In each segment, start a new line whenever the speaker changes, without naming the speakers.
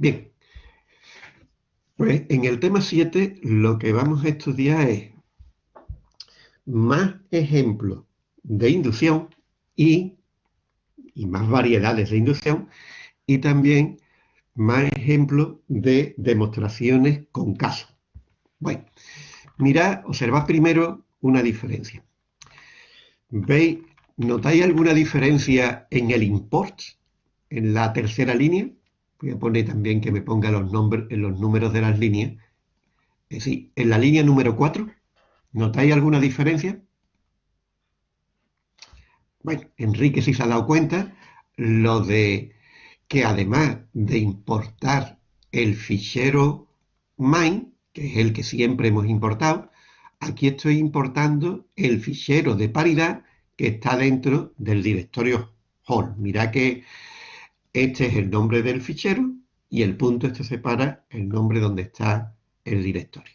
Bien, pues en el tema 7 lo que vamos a estudiar es más ejemplos de inducción y, y más variedades de inducción y también más ejemplos de demostraciones con casos. Bueno, mirad, observad primero una diferencia. ¿Veis? ¿Notáis alguna diferencia en el import? En la tercera línea. Voy a poner también que me ponga los, nombres, los números de las líneas. Es decir, en la línea número 4, ¿notáis alguna diferencia? Bueno, Enrique sí se ha dado cuenta, lo de que además de importar el fichero main, que es el que siempre hemos importado, aquí estoy importando el fichero de paridad que está dentro del directorio home. Mira que este es el nombre del fichero y el punto este separa el nombre donde está el directorio.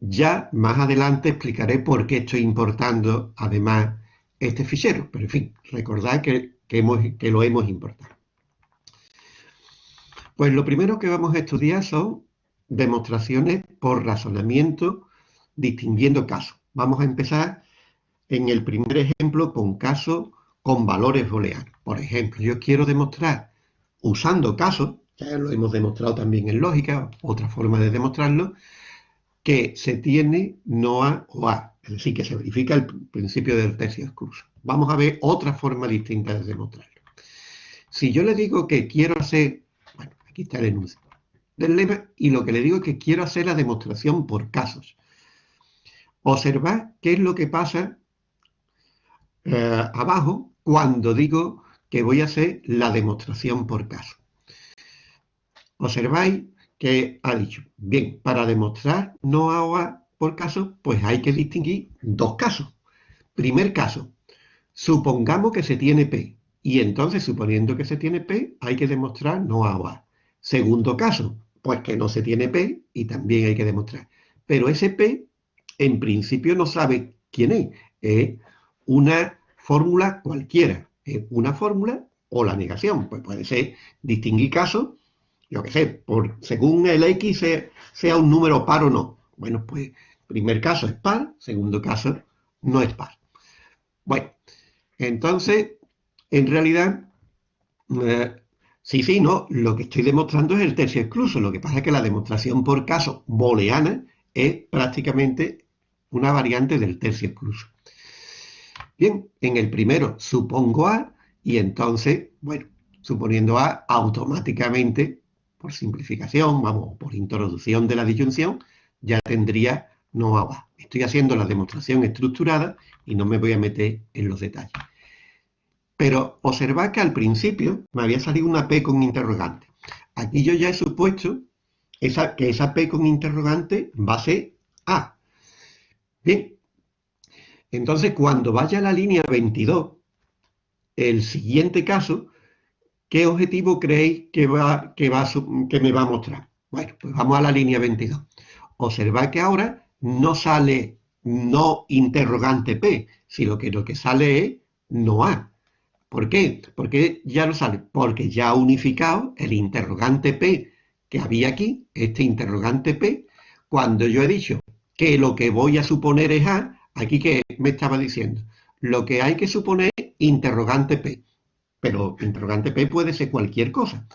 Ya más adelante explicaré por qué estoy importando además este fichero, pero en fin, recordad que, que lo hemos importado. Pues lo primero que vamos a estudiar son demostraciones por razonamiento distinguiendo casos. Vamos a empezar en el primer ejemplo con casos con valores booleanos. Por ejemplo, yo quiero demostrar usando casos, ya lo hemos demostrado también en lógica, otra forma de demostrarlo, que se tiene no A o A, es decir, que se verifica el principio del tercio excluso. Vamos a ver otra forma distinta de demostrarlo. Si yo le digo que quiero hacer, bueno, aquí está el enunciado del lema, y lo que le digo es que quiero hacer la demostración por casos. Observad qué es lo que pasa eh, abajo cuando digo que voy a hacer la demostración por caso. Observáis que ha dicho, bien, para demostrar no A por caso, pues hay que distinguir dos casos. Primer caso, supongamos que se tiene P, y entonces suponiendo que se tiene P, hay que demostrar no A Segundo caso, pues que no se tiene P y también hay que demostrar. Pero ese P, en principio, no sabe quién es. Es una fórmula cualquiera, es una fórmula o la negación, pues puede ser distinguir casos, yo qué sé, por, según el X sea, un número par o no. Bueno, pues primer caso es par, segundo caso no es par. Bueno, entonces, en realidad, eh, sí, sí, no, lo que estoy demostrando es el tercio excluso, lo que pasa es que la demostración por caso booleana es prácticamente una variante del tercio excluso. Bien, en el primero supongo A y entonces, bueno, suponiendo A, automáticamente, por simplificación, vamos, por introducción de la disyunción, ya tendría no A. Estoy haciendo la demostración estructurada y no me voy a meter en los detalles. Pero observad que al principio me había salido una P con interrogante. Aquí yo ya he supuesto esa, que esa P con interrogante va a ser A. Bien, entonces, cuando vaya a la línea 22, el siguiente caso, ¿qué objetivo creéis que, va, que, va, que me va a mostrar? Bueno, pues vamos a la línea 22. Observad que ahora no sale no interrogante P, sino que lo que sale es no A. ¿Por qué? Porque ya no sale, porque ya ha unificado el interrogante P que había aquí, este interrogante P, cuando yo he dicho que lo que voy a suponer es A, Aquí que me estaba diciendo, lo que hay que suponer interrogante P, pero interrogante P puede ser cualquier cosa.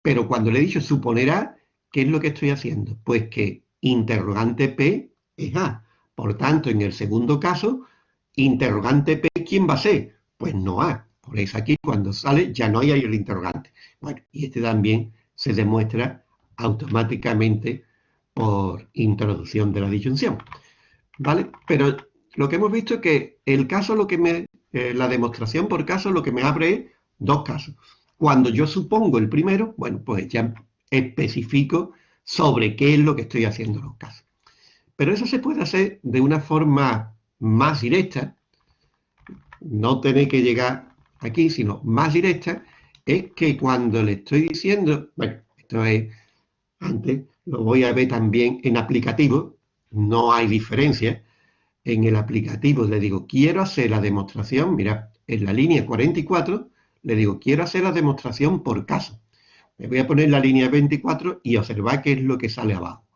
Pero cuando le he dicho suponer A, ¿qué es lo que estoy haciendo? Pues que interrogante P es A. Por tanto, en el segundo caso, interrogante P, ¿quién va a ser? Pues no A. Por eso aquí cuando sale ya no hay el interrogante. Bueno, y este también se demuestra automáticamente por introducción de la disyunción. ¿vale? Pero lo que hemos visto es que el caso, lo que me, eh, la demostración por caso, lo que me abre es dos casos. Cuando yo supongo el primero, bueno, pues ya especifico sobre qué es lo que estoy haciendo en los casos. Pero eso se puede hacer de una forma más directa, no tener que llegar aquí, sino más directa, es que cuando le estoy diciendo, bueno, esto es, antes lo voy a ver también en aplicativo, no hay diferencia. En el aplicativo le digo, quiero hacer la demostración, mira, en la línea 44, le digo, quiero hacer la demostración por caso. Me voy a poner la línea 24 y observar qué es lo que sale abajo.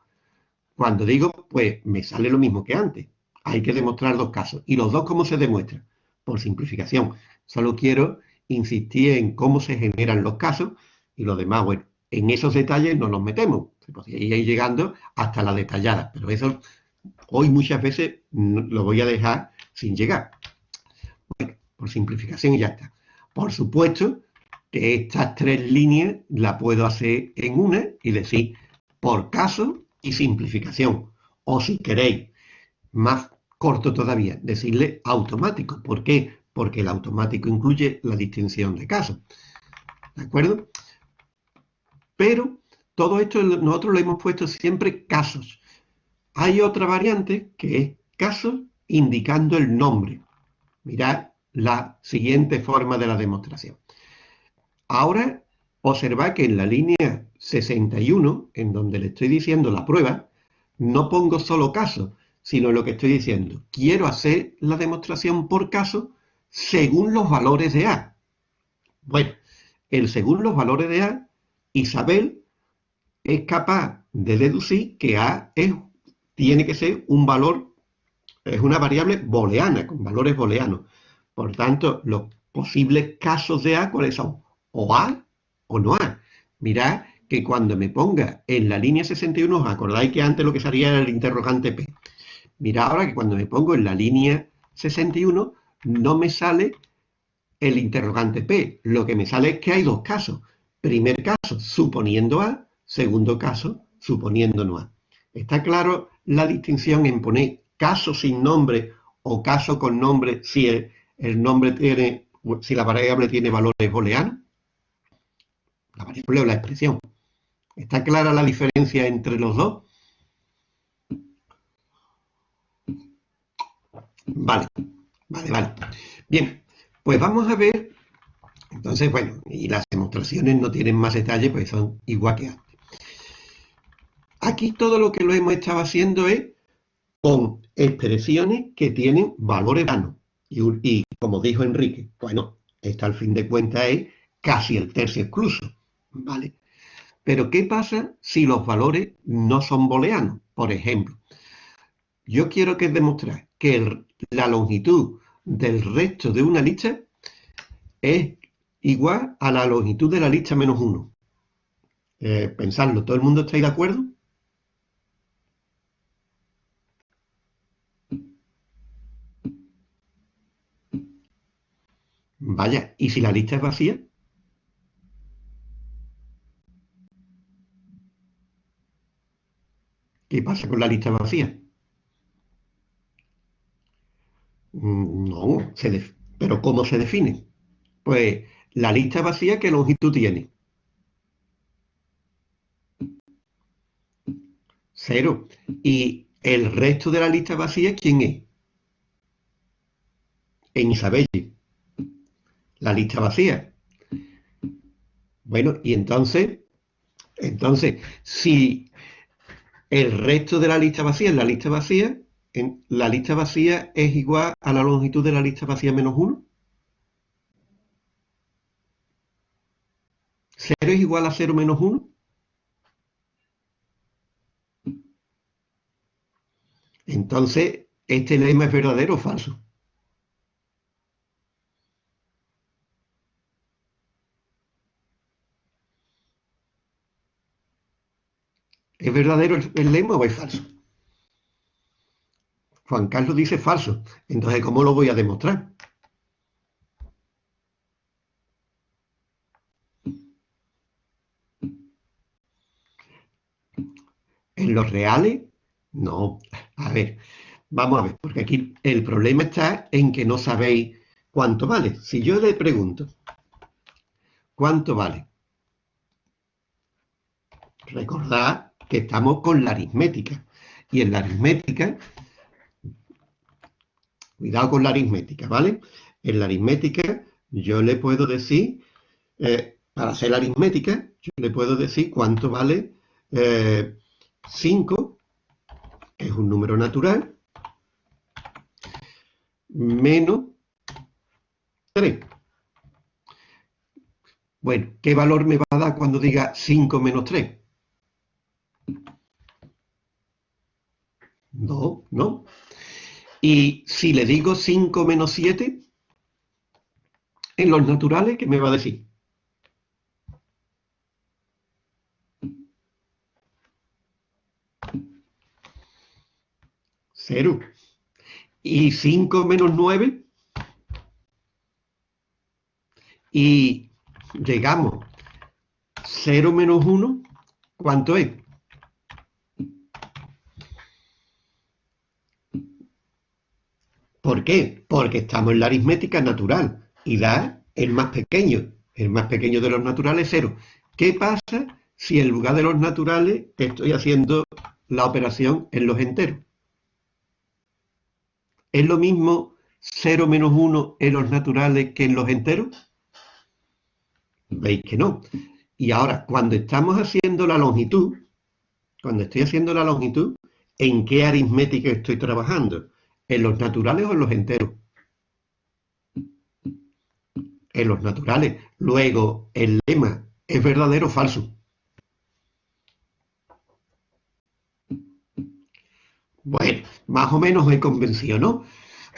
Cuando digo, pues me sale lo mismo que antes. Hay que demostrar dos casos. ¿Y los dos cómo se demuestran? Por simplificación. Solo quiero insistir en cómo se generan los casos y lo demás, bueno, en esos detalles no nos metemos. Se podría ir llegando hasta la detallada, pero eso hoy muchas veces lo voy a dejar sin llegar. Bueno, por simplificación y ya está. Por supuesto que estas tres líneas las puedo hacer en una y decir por caso y simplificación. O si queréis, más corto todavía, decirle automático. ¿Por qué? Porque el automático incluye la distinción de casos. ¿De acuerdo? Pero todo esto nosotros le hemos puesto siempre casos. Hay otra variante que es casos indicando el nombre. Mirad la siguiente forma de la demostración. Ahora observad que en la línea 61, en donde le estoy diciendo la prueba, no pongo solo caso, sino lo que estoy diciendo. Quiero hacer la demostración por caso según los valores de A. Bueno, el según los valores de A, Isabel es capaz de deducir que A es, tiene que ser un valor, es una variable booleana, con valores booleanos. Por tanto, los posibles casos de A, ¿cuáles son? O A o no A. Mirad que cuando me ponga en la línea 61, ¿os acordáis que antes lo que salía era el interrogante P? Mirad ahora que cuando me pongo en la línea 61, no me sale el interrogante P. Lo que me sale es que hay dos casos. Primer caso, suponiendo A. Segundo caso, suponiendo no A. ¿Está claro la distinción en poner caso sin nombre o caso con nombre si el, nombre tiene, si la variable tiene valores booleanos? La variable o la expresión. ¿Está clara la diferencia entre los dos? Vale, vale, vale. Bien, pues vamos a ver, entonces, bueno, y las demostraciones no tienen más detalle, pues son igual que antes. Aquí todo lo que lo hemos estado haciendo es con expresiones que tienen valores vanos. Y, como dijo Enrique, bueno, esta al fin de cuentas es casi el tercio excluso, ¿vale? Pero ¿qué pasa si los valores no son booleanos? Por ejemplo, yo quiero que demostrar que la longitud del resto de una lista es igual a la longitud de la lista menos 1. Eh, pensadlo, ¿todo el mundo está de acuerdo? Vaya, ¿y si la lista es vacía? ¿Qué pasa con la lista vacía? Mm, no, pero ¿cómo se define? Pues la lista vacía, ¿qué longitud tiene? Cero. ¿Y el resto de la lista vacía quién es? En Isabelle. La lista vacía. Bueno, y entonces, entonces, si el resto de la lista vacía es la lista vacía. En la lista vacía es igual a la longitud de la lista vacía menos 1. 0 es igual a 0 menos 1. Entonces, ¿este lema es verdadero o falso? ¿Es verdadero el, lema o es falso? Juan Carlos dice falso. Entonces, ¿cómo lo voy a demostrar? ¿En los reales? No. A ver, vamos a ver, porque aquí el problema está en que no sabéis cuánto vale. Si yo le pregunto, ¿cuánto vale? Recordad que estamos con la aritmética. Y en la aritmética, cuidado con la aritmética, ¿vale? En la aritmética yo le puedo decir, eh, para hacer la aritmética, yo le puedo decir cuánto vale 5, eh, que es un número natural, menos 3. Bueno, ¿qué valor me va a dar cuando diga 5 menos 3? No, no. Y si le digo 5 menos 7, en los naturales, ¿qué me va a decir? Cero. ¿Y 5 menos 9? Y llegamos 0 menos 1, ¿cuánto es? ¿Por qué? Porque estamos en la aritmética natural y da el más pequeño. El más pequeño de los naturales es 0. ¿Qué pasa si en lugar de los naturales estoy haciendo la operación en los enteros? ¿Es lo mismo 0 menos 1 en los naturales que en los enteros? Veis que no. Y ahora, cuando estamos haciendo la longitud, cuando estoy haciendo la longitud, ¿en qué aritmética estoy trabajando? ¿En los naturales o en los enteros? En los naturales. Luego, el lema, ¿es verdadero o falso? Bueno, más o menos me convencido, ¿no?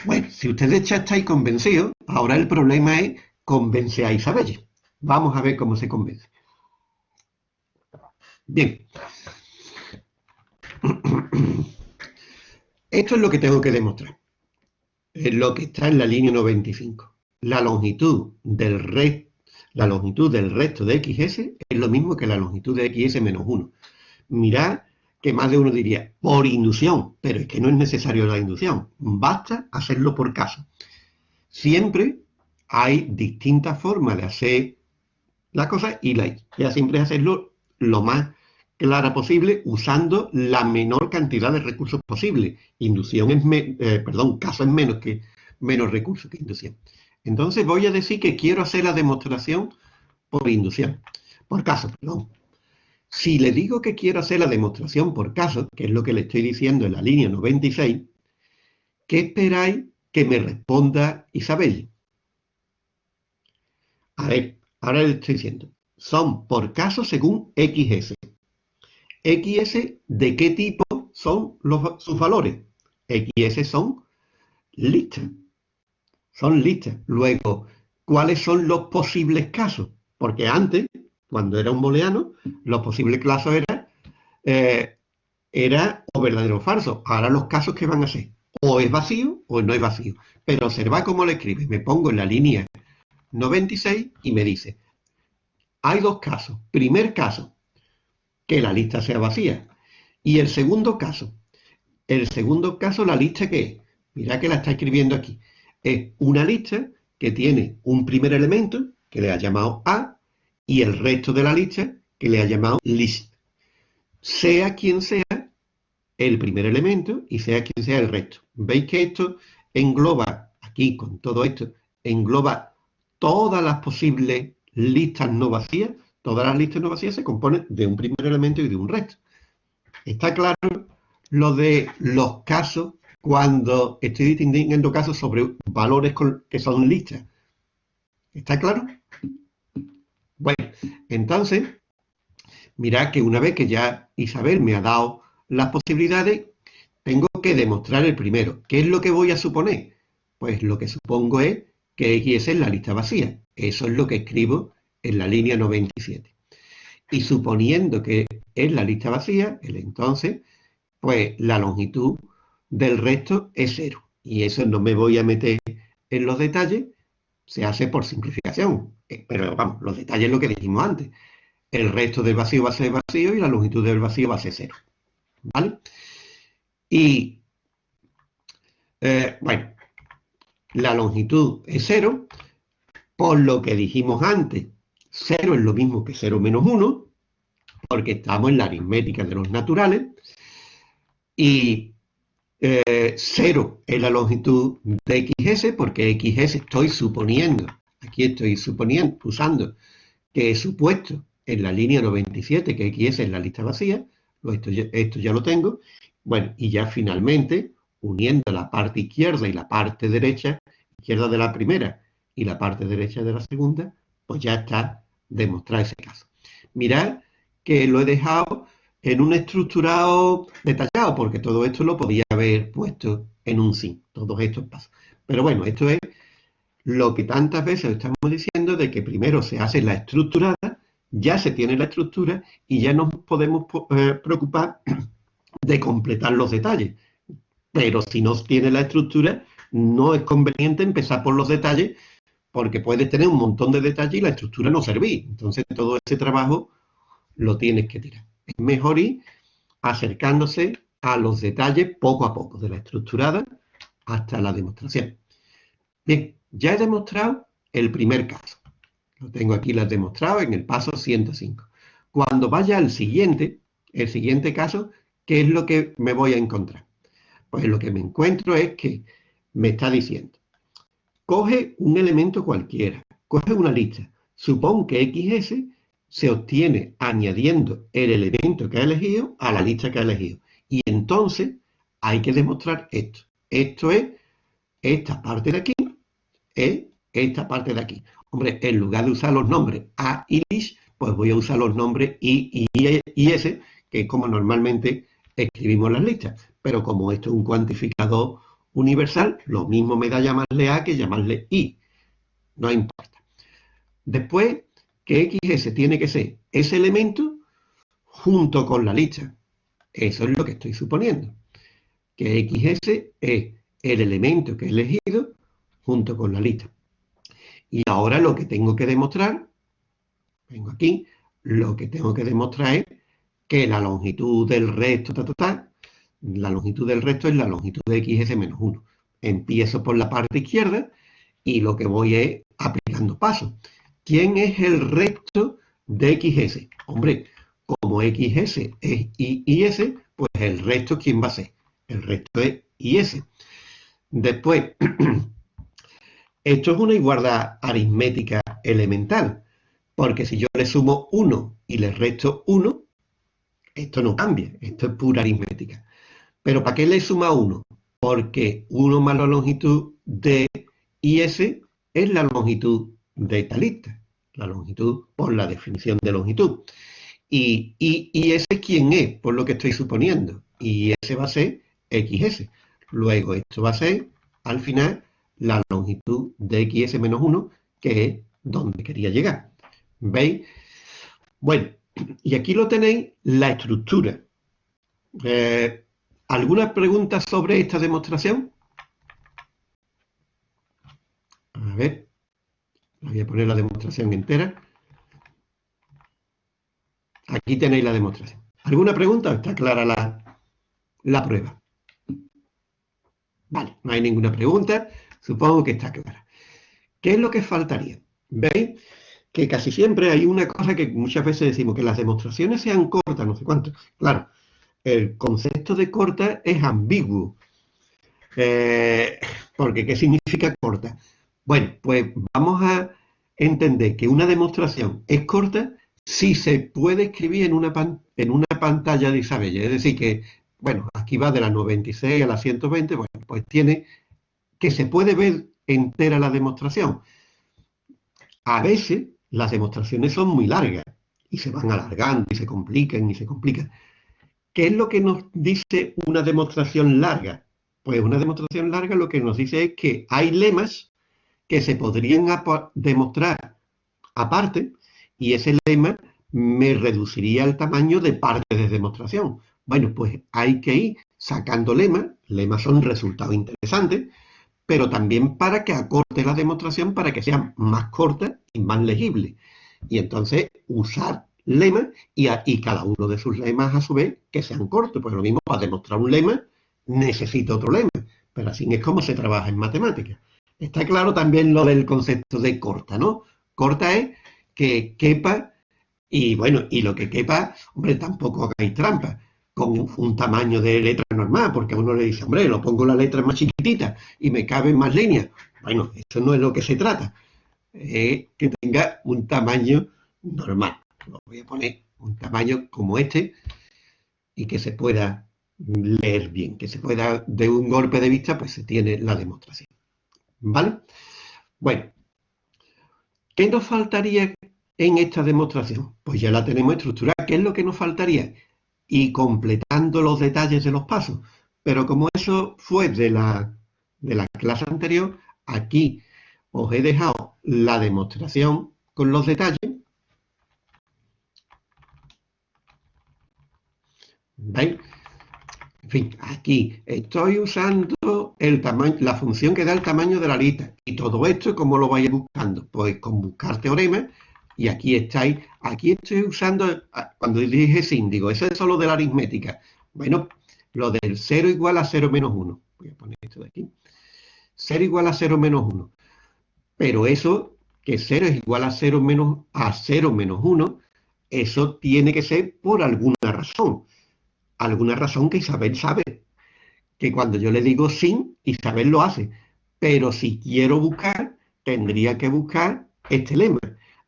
Bueno, si ustedes ya estáis convencidos, ahora el problema es convencer a Isabel. Vamos a ver cómo se convence. Bien. Esto es lo que tengo que demostrar. Es lo que está en la línea 95. La longitud del, la longitud del resto de xs es lo mismo que la longitud de xs menos 1. Mirad que más de uno diría, por inducción, pero es que no es necesario la inducción, basta hacerlo por caso. Siempre hay distintas formas de hacer la cosa y la idea siempre es hacerlo lo más clara posible usando la menor cantidad de recursos posible. Inducción es, eh, perdón, caso es menos que menos recursos que inducción. Entonces voy a decir que quiero hacer la demostración por inducción, por caso, perdón. Si le digo que quiero hacer la demostración por caso, que es lo que le estoy diciendo en la línea 96, ¿qué esperáis que me responda Isabel? A ver, ahora le estoy diciendo, son por caso según XS. XS, ¿de qué tipo son sus valores? XS son listas. Son listas. Luego, ¿cuáles son los posibles casos? Porque antes, cuando era un booleano, los posibles casos eran eh, era o verdadero o falso. Ahora los casos que van a ser o es vacío o no es vacío. Pero observa cómo le escribe. Me pongo en la línea 96 y me dice, hay dos casos. Primer caso, que la lista sea vacía. Y el segundo caso, el segundo caso, la lista que es, mira que la está escribiendo aquí, es una lista que tiene un primer elemento que le ha llamado A y el resto de la lista que le ha llamado list. Sea quien sea el primer elemento y sea quien sea el resto. ¿Veis que esto engloba, aquí con todo esto, engloba todas las posibles listas no vacías? Todas las listas no vacías se componen de un primer elemento y de un resto. Está claro lo de los casos cuando estoy distinguiendo casos sobre valores que son listas. ¿Está claro? Bueno, entonces, mirad que una vez que ya Isabel me ha dado las posibilidades, tengo que demostrar el primero. ¿Qué es lo que voy a suponer? Pues lo que supongo es que X es la lista vacía. Eso es lo que escribo en la línea 97. Y suponiendo que es la lista vacía, el entonces, pues la longitud del resto es cero. Y eso no me voy a meter en los detalles, se hace por simplificación. Eh, pero vamos, los detalles es lo que dijimos antes. El resto del vacío va a ser vacío y la longitud del vacío va a ser cero. ¿Vale? Y, eh, bueno, la longitud es cero, por lo que dijimos antes, 0 es lo mismo que 0 menos 1, porque estamos en la aritmética de los naturales, y 0 eh, es la longitud de XS, porque XS estoy suponiendo, aquí estoy suponiendo, usando que he supuesto en la línea 97 que XS es la lista vacía, esto esto ya lo tengo, bueno, y ya finalmente, uniendo la parte izquierda y la parte derecha, izquierda de la primera y la parte derecha de la segunda, pues ya está demostrar ese caso. mirad que lo he dejado en un estructurado detallado, porque todo esto lo podía haber puesto en un sí, todos estos pasos. Pero bueno, esto es lo que tantas veces estamos diciendo de que primero se hace la estructurada, ya se tiene la estructura y ya nos podemos eh, preocupar de completar los detalles. Pero si no tiene la estructura, no es conveniente empezar por los detalles porque puedes tener un montón de detalles y la estructura no servir. Entonces todo ese trabajo lo tienes que tirar. Es mejor ir acercándose a los detalles poco a poco, de la estructurada hasta la demostración. Bien, ya he demostrado el primer caso. Lo tengo aquí, he demostrado en el paso 105. Cuando vaya al siguiente, el siguiente caso, ¿qué es lo que me voy a encontrar? Pues lo que me encuentro es que me está diciendo, coge un elemento cualquiera, coge una lista, supón que XS se obtiene añadiendo el elemento que ha elegido a la lista que ha elegido. Y entonces hay que demostrar esto. Esto es esta parte de aquí, es esta parte de aquí. Hombre, en lugar de usar los nombres A y LIS, pues voy a usar los nombres I y S, que es como normalmente escribimos las listas. Pero como esto es un cuantificador universal, lo mismo me da llamarle A que llamarle I. No importa. Después, que XS tiene que ser ese elemento junto con la lista. Eso es lo que estoy suponiendo. Que XS es el elemento que he elegido junto con la lista. Y ahora lo que tengo que demostrar, vengo aquí, lo que tengo que demostrar es que la longitud del resto, la longitud del resto es la longitud de XS menos 1. Empiezo por la parte izquierda y lo que voy es aplicando pasos. ¿Quién es el resto de XS? Hombre, como XS es Y y S, pues el resto, ¿quién va a ser? El resto es IS. Después, esto es una igualdad aritmética elemental, porque si yo le sumo 1 y le resto 1, esto no cambia, esto es pura aritmética. Pero ¿para qué le suma 1? Porque 1 más la longitud de IS es la longitud de esta lista. La longitud por la definición de longitud. Y, y, ese quién es, por lo que estoy suponiendo. Y ese va a ser XS. Luego esto va a ser, al final, la longitud de XS menos 1, que es donde quería llegar. ¿Veis? Bueno, y aquí lo tenéis, la estructura. Eh, ¿Alguna pregunta sobre esta demostración? A ver, voy a poner la demostración entera. Aquí tenéis la demostración. ¿Alguna pregunta? ¿Está clara la, la prueba? Vale, no hay ninguna pregunta. Supongo que está clara. ¿Qué es lo que faltaría? ¿Veis? Que casi siempre hay una cosa que muchas veces decimos, que las demostraciones sean cortas, no sé cuánto. Claro, el concepto de corta es ambiguo. Eh, porque, ¿qué significa corta? Bueno, pues vamos a entender que una demostración es corta si se puede escribir en una, en una pantalla de Isabella. Es decir, que, bueno, aquí va de la 96 a la 120, bueno, pues tiene que se puede ver entera la demostración. A veces las demostraciones son muy largas y se van alargando y se complican y se complican. ¿Qué es lo que nos dice una demostración larga? Pues una demostración larga lo que nos dice es que hay lemas que se podrían demostrar aparte y ese lema me reduciría el tamaño de parte de demostración. Bueno, pues hay que ir sacando lemas, lemas son resultados interesantes, pero también para que acorte la demostración para que sea más corta y más legible. Y entonces usar lemas y, y, cada uno de sus lemas a su vez que sean cortos. Pues lo mismo, para demostrar un lema necesito otro lema, pero así es como se trabaja en matemáticas. Está claro también lo del concepto de corta, ¿no? Corta es que quepa y bueno, y lo que quepa, hombre, tampoco hagáis trampa con un tamaño de letra normal, porque a uno le dice, hombre, lo pongo la letra más chiquitita y me caben más líneas. Bueno, eso no es lo que se trata. Es que tenga un tamaño normal lo voy a poner un tamaño como este y que se pueda leer bien, que se pueda, de un golpe de vista, pues se tiene la demostración. ¿Vale? Bueno, ¿qué nos faltaría en esta demostración? Pues ya la tenemos estructurada. ¿Qué es lo que nos faltaría? Y completando los detalles de los pasos. Pero como eso fue de la, de la clase anterior, aquí os he dejado la demostración con los detalles. ¿Veis? En fin, aquí estoy usando el tamaño, la función que da el tamaño de la lista. Y todo esto, ¿cómo lo vais buscando? Pues con buscar teoremas. Y aquí estáis, aquí estoy usando, ah, cuando dije sin, digo, eso es solo de la aritmética. Bueno, lo del 0 igual a 0 menos 1. Voy a poner esto de aquí. 0 igual a 0 menos 1. Pero eso, que 0 es igual a 0 menos, a 0 menos 1, eso tiene que ser por alguna razón. Alguna razón que Isabel sabe. Que cuando yo le digo sin, Isabel lo hace. Pero si quiero buscar, tendría que buscar este lema.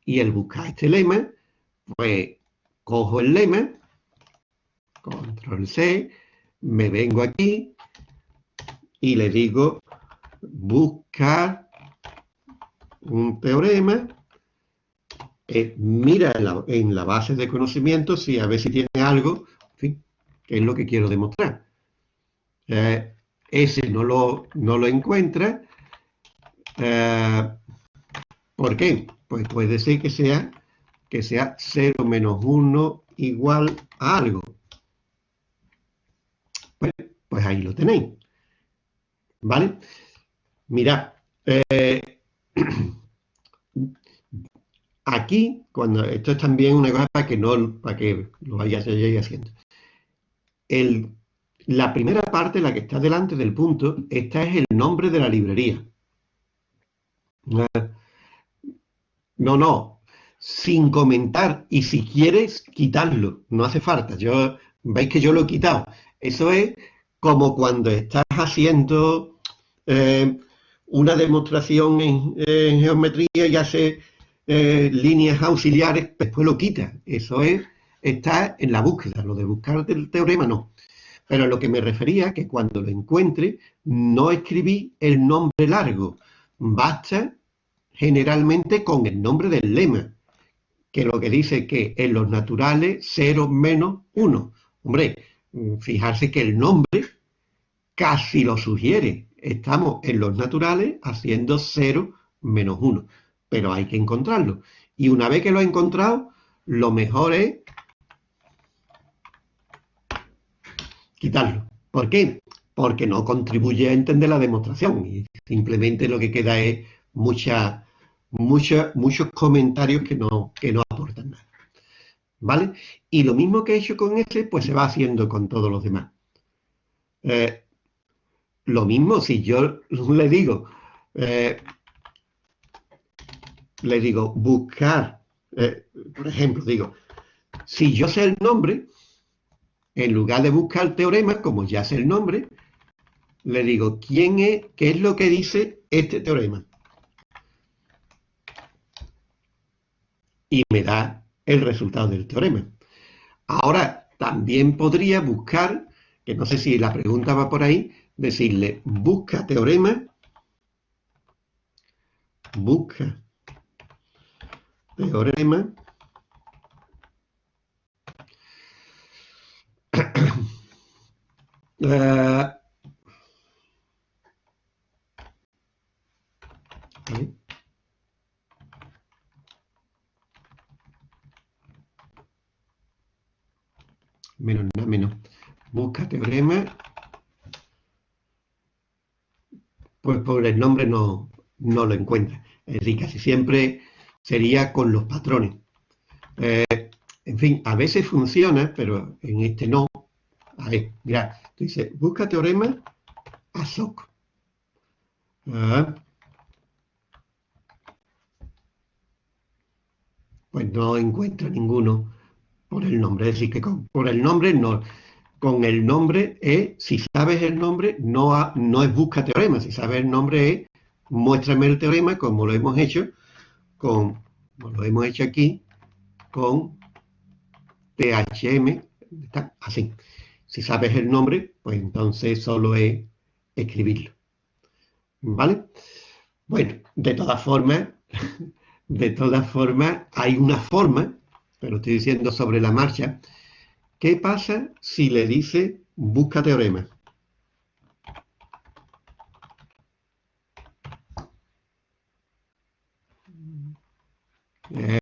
Y el buscar este lema, pues cojo el lema, control C, me vengo aquí y le digo buscar un teorema, eh, mira en la, base de conocimientos y a ver si tiene algo, que es lo que quiero demostrar. Eh, ese no lo, no encuentra. Eh, ¿Por qué? Pues puede ser que sea, que sea 0 menos 1 igual a algo. Pues, pues ahí lo tenéis. ¿Vale? Mirad, eh, aquí, cuando esto es también una cosa para que no, para que lo vayáis haciendo. La primera parte, la que está delante del punto, esta es el nombre de la librería. No, no, sin comentar y si quieres quitarlo, no hace falta. Yo veis que yo lo he quitado. Eso es como cuando estás haciendo eh, una demostración en, geometría y hace eh, líneas auxiliares, después lo quita. Eso es, está en la búsqueda, lo de buscar el teorema no. Pero a lo que me refería, que cuando lo encuentre, no escribí el nombre largo. Basta generalmente con el nombre del lema, que lo que dice que en los naturales 0 menos 1. Hombre, fijarse que el nombre casi lo sugiere, estamos en los naturales haciendo 0 menos 1, pero hay que encontrarlo. Y una vez que lo he encontrado, lo mejor es quitarlo. ¿Por qué? Porque no contribuye a entender la demostración y simplemente lo que queda es mucha, mucha, muchos comentarios que no, que no aportan nada. ¿Vale? Y lo mismo que he hecho con ese, pues se va haciendo con todos los demás. Eh, lo mismo si yo le digo, eh, le digo buscar, eh, por ejemplo, digo, si yo sé el nombre, en lugar de buscar teorema, como ya sé el nombre, le digo, ¿quién es, qué es lo que dice este teorema? Y me da el resultado del teorema. Ahora, también podría buscar, que no sé si la pregunta va por ahí, decirle busca teorema, busca teorema, menos nada menos busca teorema pues por el nombre no, lo encuentra. Es decir, casi siempre sería con los patrones. Eh, en fin, a veces funciona, pero en este no. A ver, mira, dice, busca teorema ASOC. Ah. Pues no encuentra ninguno por el nombre. Es decir, que por el nombre no con el nombre es, si sabes el nombre, no, no es busca teorema, si sabes el nombre es, muéstrame el teorema como lo hemos hecho con, lo hemos hecho aquí, con THM, así. Si sabes el nombre, pues entonces solo es escribirlo. ¿Vale? Bueno, de todas formas, De todas formas, hay una forma, pero estoy diciendo sobre la marcha, ¿qué pasa si le dice busca teorema? Eh,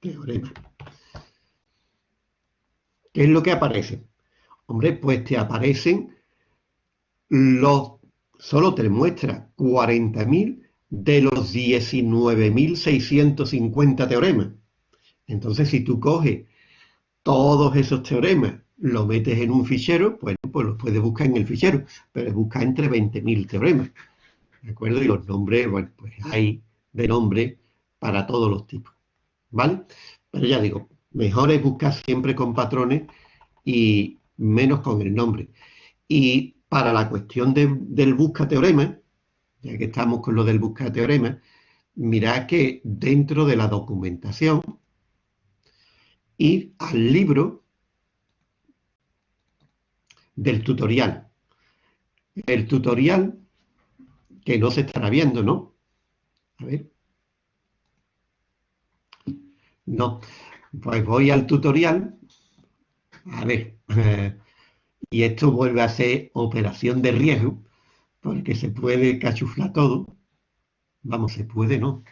teorema. ¿Qué es lo que aparece? Hombre, pues te aparecen los, solo te muestra 40.000 de los 19.650 teoremas. Entonces, si tú coges todos esos teoremas, lo metes en un fichero, pues, pues los puedes buscar en el fichero, pero busca entre 20.000 teoremas. ¿De acuerdo? Y los nombres, bueno, pues hay de nombre para todos los tipos. ¿Vale? Pero ya digo, mejor es buscar siempre con patrones y menos con el nombre. Y para la cuestión del busca teorema, ya que estamos con lo del busca teorema, mirad que dentro de la documentación, ir al libro del tutorial. El tutorial, que no se estará viendo, ¿no? A ver. No. Pues voy al tutorial. A ver. Eh, y esto vuelve a ser operación de riesgo, porque se puede cachuflar todo. Vamos, se puede, ¿no?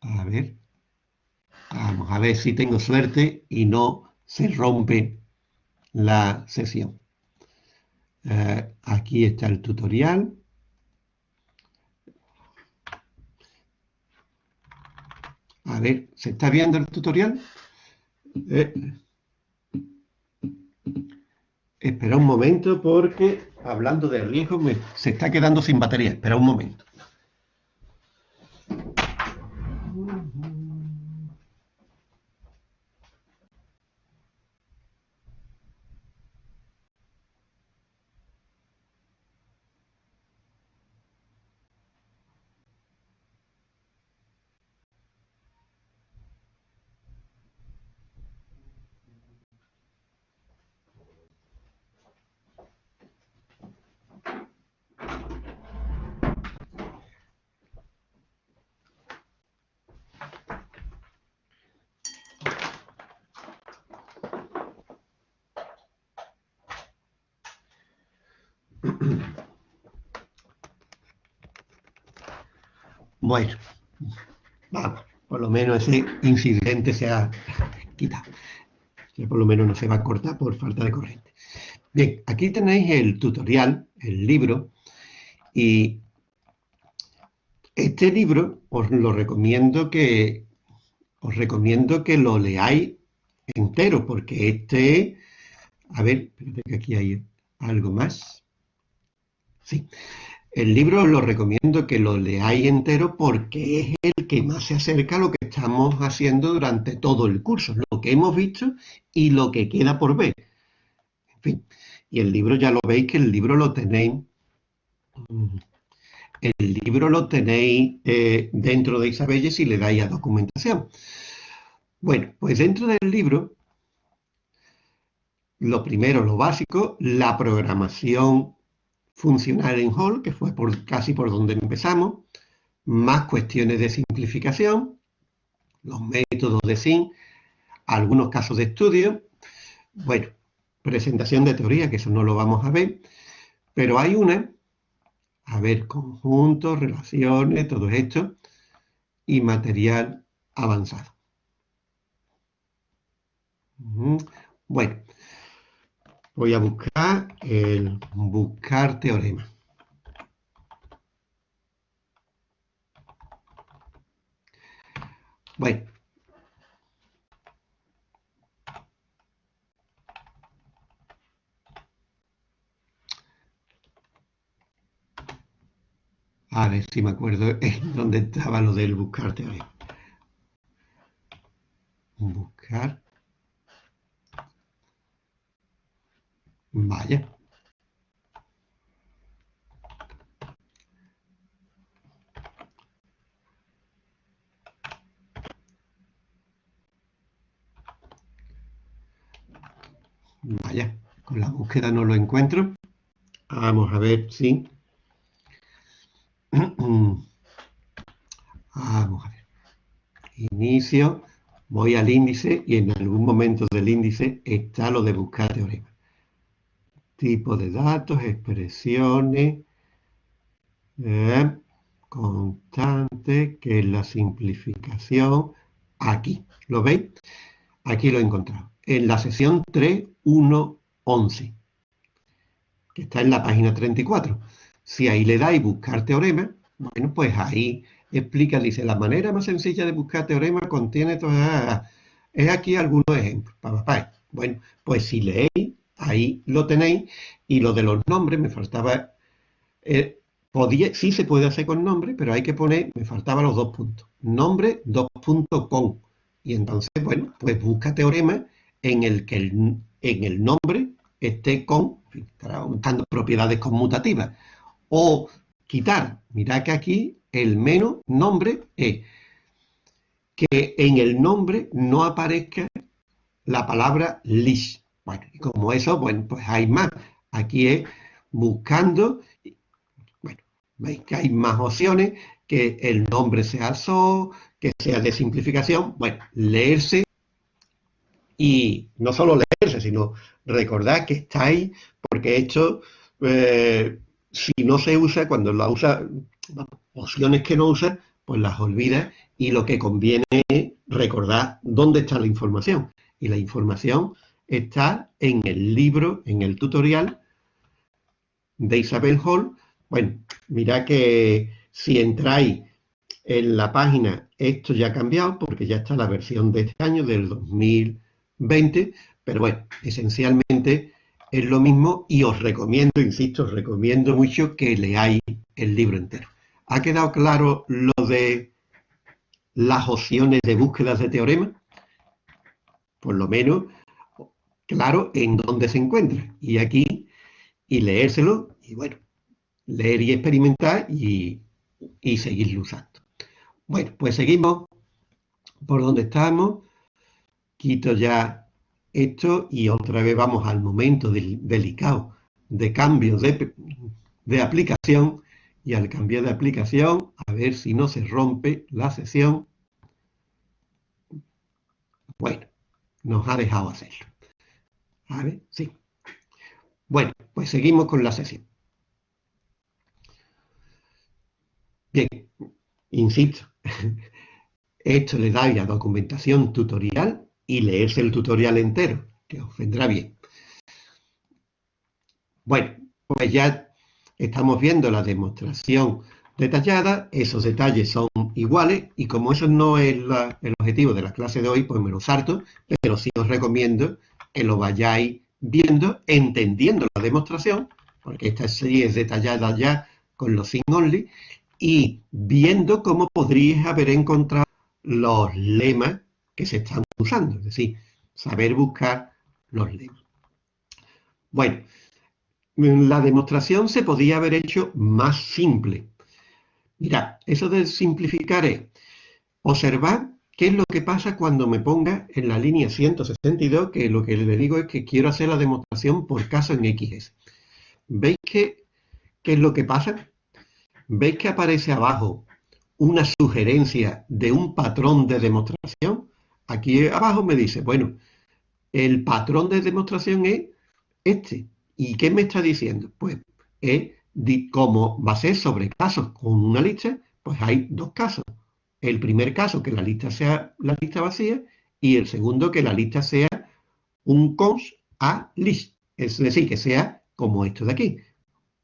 A ver. Vamos a ver si tengo suerte y no se rompe la sesión. Eh, aquí está el tutorial. A ver, ¿se está viendo el tutorial? Espera un momento porque hablando de riesgo se está quedando sin batería. Espera un momento. Vamos, por lo menos ese incidente se ha quitado. Ya por lo menos no se va a cortar por falta de corriente. Bien, aquí tenéis el tutorial, el libro, y este libro os lo recomiendo que os recomiendo que lo leáis entero, porque este, a ver, espérate que aquí hay algo más. Sí, el libro os lo recomiendo que lo leáis entero porque es el que más se acerca a lo que estamos haciendo durante todo el curso, lo que hemos visto y lo que queda por ver. En fin, y el libro ya lo veis que el libro lo tenéis, el libro lo tenéis eh, dentro de Isabelle si le dais a documentación. Bueno, pues dentro del libro, lo primero, lo básico, la programación funcional en Hall, que fue casi por donde empezamos, más cuestiones de simplificación, los métodos de SIN, algunos casos de estudio, bueno, presentación de teoría, que eso no lo vamos a ver, pero hay una, a ver, conjuntos, relaciones, todo esto, y material avanzado. Bueno, Voy a buscar el buscar teorema. Bueno. A ver si me acuerdo en dónde estaba lo del buscar teorema. Buscar Vaya. Vaya, con la búsqueda no lo encuentro. Vamos a ver si... Vamos a ver. Inicio, voy al índice y en algún momento del índice está lo de buscar teorema. Tipo de datos, expresiones, eh, constante, que es la simplificación, aquí. ¿Lo veis? Aquí lo he encontrado. En la sesión 3.1.11, que está en la página 34. Si ahí le dais buscar teorema, bueno, pues ahí explica, dice, la manera más sencilla de buscar teorema contiene todas... Es aquí algunos ejemplos. Bueno, pues si leéis, ahí lo tenéis, y lo de los nombres me faltaba... Eh, podía, sí se puede hacer con nombre, pero hay que poner, me faltaban los dos puntos. Nombre, dos puntos con. Y entonces, bueno, pues busca teorema en el que el, en el nombre esté con, estará buscando propiedades conmutativas. O quitar, mirad que aquí el menos nombre es que en el nombre no aparezca la palabra list. Bueno, y como eso, bueno, pues hay más. Aquí es buscando, bueno, veis que hay más opciones, que el nombre sea so, que sea de simplificación. Bueno, leerse y no solo leerse, sino recordar que está ahí, porque esto, eh, si no se usa, cuando la usa, opciones que no usa, pues las olvida y lo que conviene es recordar dónde está la información. Y la información está en el libro, en el tutorial de Isabel Hall. Bueno, mira que si entráis en la página, esto ya ha cambiado porque ya está la versión de este año, del 2020, pero bueno, esencialmente es lo mismo y os recomiendo, insisto, os recomiendo mucho que leáis el libro entero. ¿Ha quedado claro lo de las opciones de búsquedas de teorema? Por lo menos, claro, en dónde se encuentra. Y aquí, y leérselo, y bueno, leer y experimentar y, y seguirlo usando. Bueno, pues seguimos por donde estamos. Quito ya esto y otra vez vamos al momento delicado de cambio de, de aplicación y al cambiar de aplicación, a ver si no se rompe la sesión. Bueno, nos ha dejado hacerlo. A ver, sí. Bueno, pues seguimos con la sesión. Bien, insisto, esto le da la documentación tutorial y leerse el tutorial entero, que os vendrá bien. Bueno, pues ya Estamos viendo la demostración detallada, esos detalles son iguales y como eso no es el objetivo de la clase de hoy, pues me lo salto, pero sí os recomiendo que lo vayáis viendo, entendiendo la demostración, porque esta sí es detallada ya con los sin only, y viendo cómo podríais haber encontrado los lemas que se están usando, es decir, saber buscar los lemas. Bueno, la demostración se podía haber hecho más simple. Mira, eso de simplificar es observar qué es lo que pasa cuando me ponga en la línea 162, que lo que le digo es que quiero hacer la demostración por caso en XS. ¿Veis que, qué es lo que pasa? ¿Veis que aparece abajo una sugerencia de un patrón de demostración? Aquí abajo me dice, bueno, el patrón de demostración es este. ¿Y qué me está diciendo? Pues es como va a ser sobre casos con una lista, pues hay dos casos. El primer caso, que la lista sea la lista vacía, y el segundo, que la lista sea un cons a list. Es decir, que sea como esto de aquí.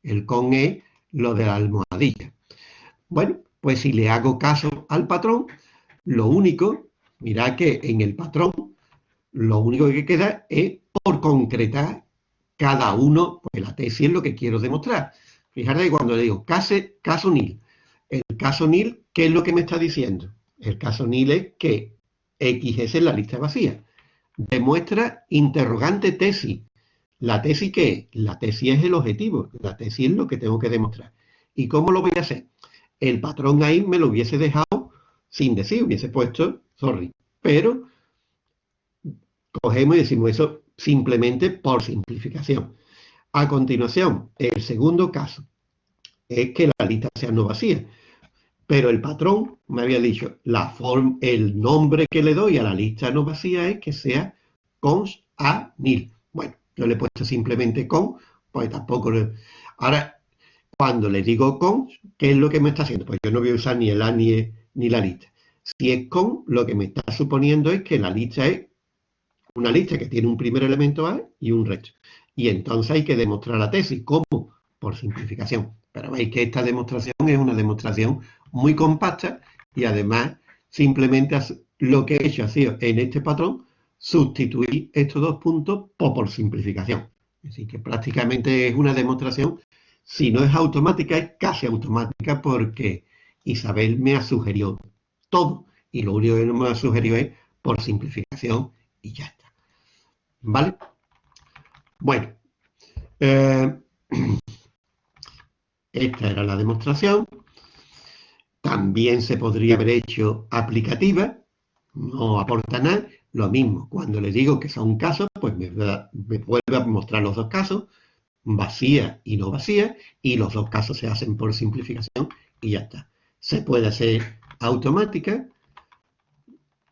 El con es lo de la almohadilla. Bueno, pues si le hago caso al patrón, lo único, mirad que en el patrón, lo único que queda es por concretar cada uno, pues la tesis es lo que quiero demostrar. Fíjate cuando le digo caso, caso nil, caso nil, ¿qué es lo que me está diciendo? El caso nil es que X es la lista vacía. Demuestra interrogante tesis. ¿La tesis qué es? La tesis es el objetivo. La tesis es lo que tengo que demostrar. ¿Y cómo lo voy a hacer? El patrón ahí me lo hubiese dejado sin decir, hubiese puesto sorry. Pero cogemos y decimos eso simplemente por simplificación. A continuación, el segundo caso es que la lista sea no vacía. Pero el patrón me había dicho, la forma, el nombre que le doy a la lista no vacía es que sea cons a nil. Bueno, yo le he puesto simplemente con, pues tampoco... Le... Ahora, cuando le digo con, ¿qué es lo que me está haciendo? Pues yo no voy a usar ni el a ni, ni la lista. Si es con, lo que me está suponiendo es que la lista es una lista que tiene un primer elemento A y un resto. Y entonces hay que demostrar la tesis. ¿Cómo? Por simplificación. Pero veis que esta demostración es una demostración muy compacta y además simplemente lo que he hecho ha sido en este patrón sustituir estos dos puntos por, simplificación. Así que prácticamente es una demostración, si no es automática, es casi automática porque Isabel me ha sugerido todo y lo único que me ha sugerido es por simplificación y ya está. ¿Vale? Bueno, eh, esta era la demostración. También se podría haber hecho aplicativa, no aporta nada. Lo mismo, cuando le digo que son casos, pues me, vuelve a mostrar los dos casos, vacía y no vacía, y los dos casos se hacen por simplificación y ya está. Se puede hacer automática,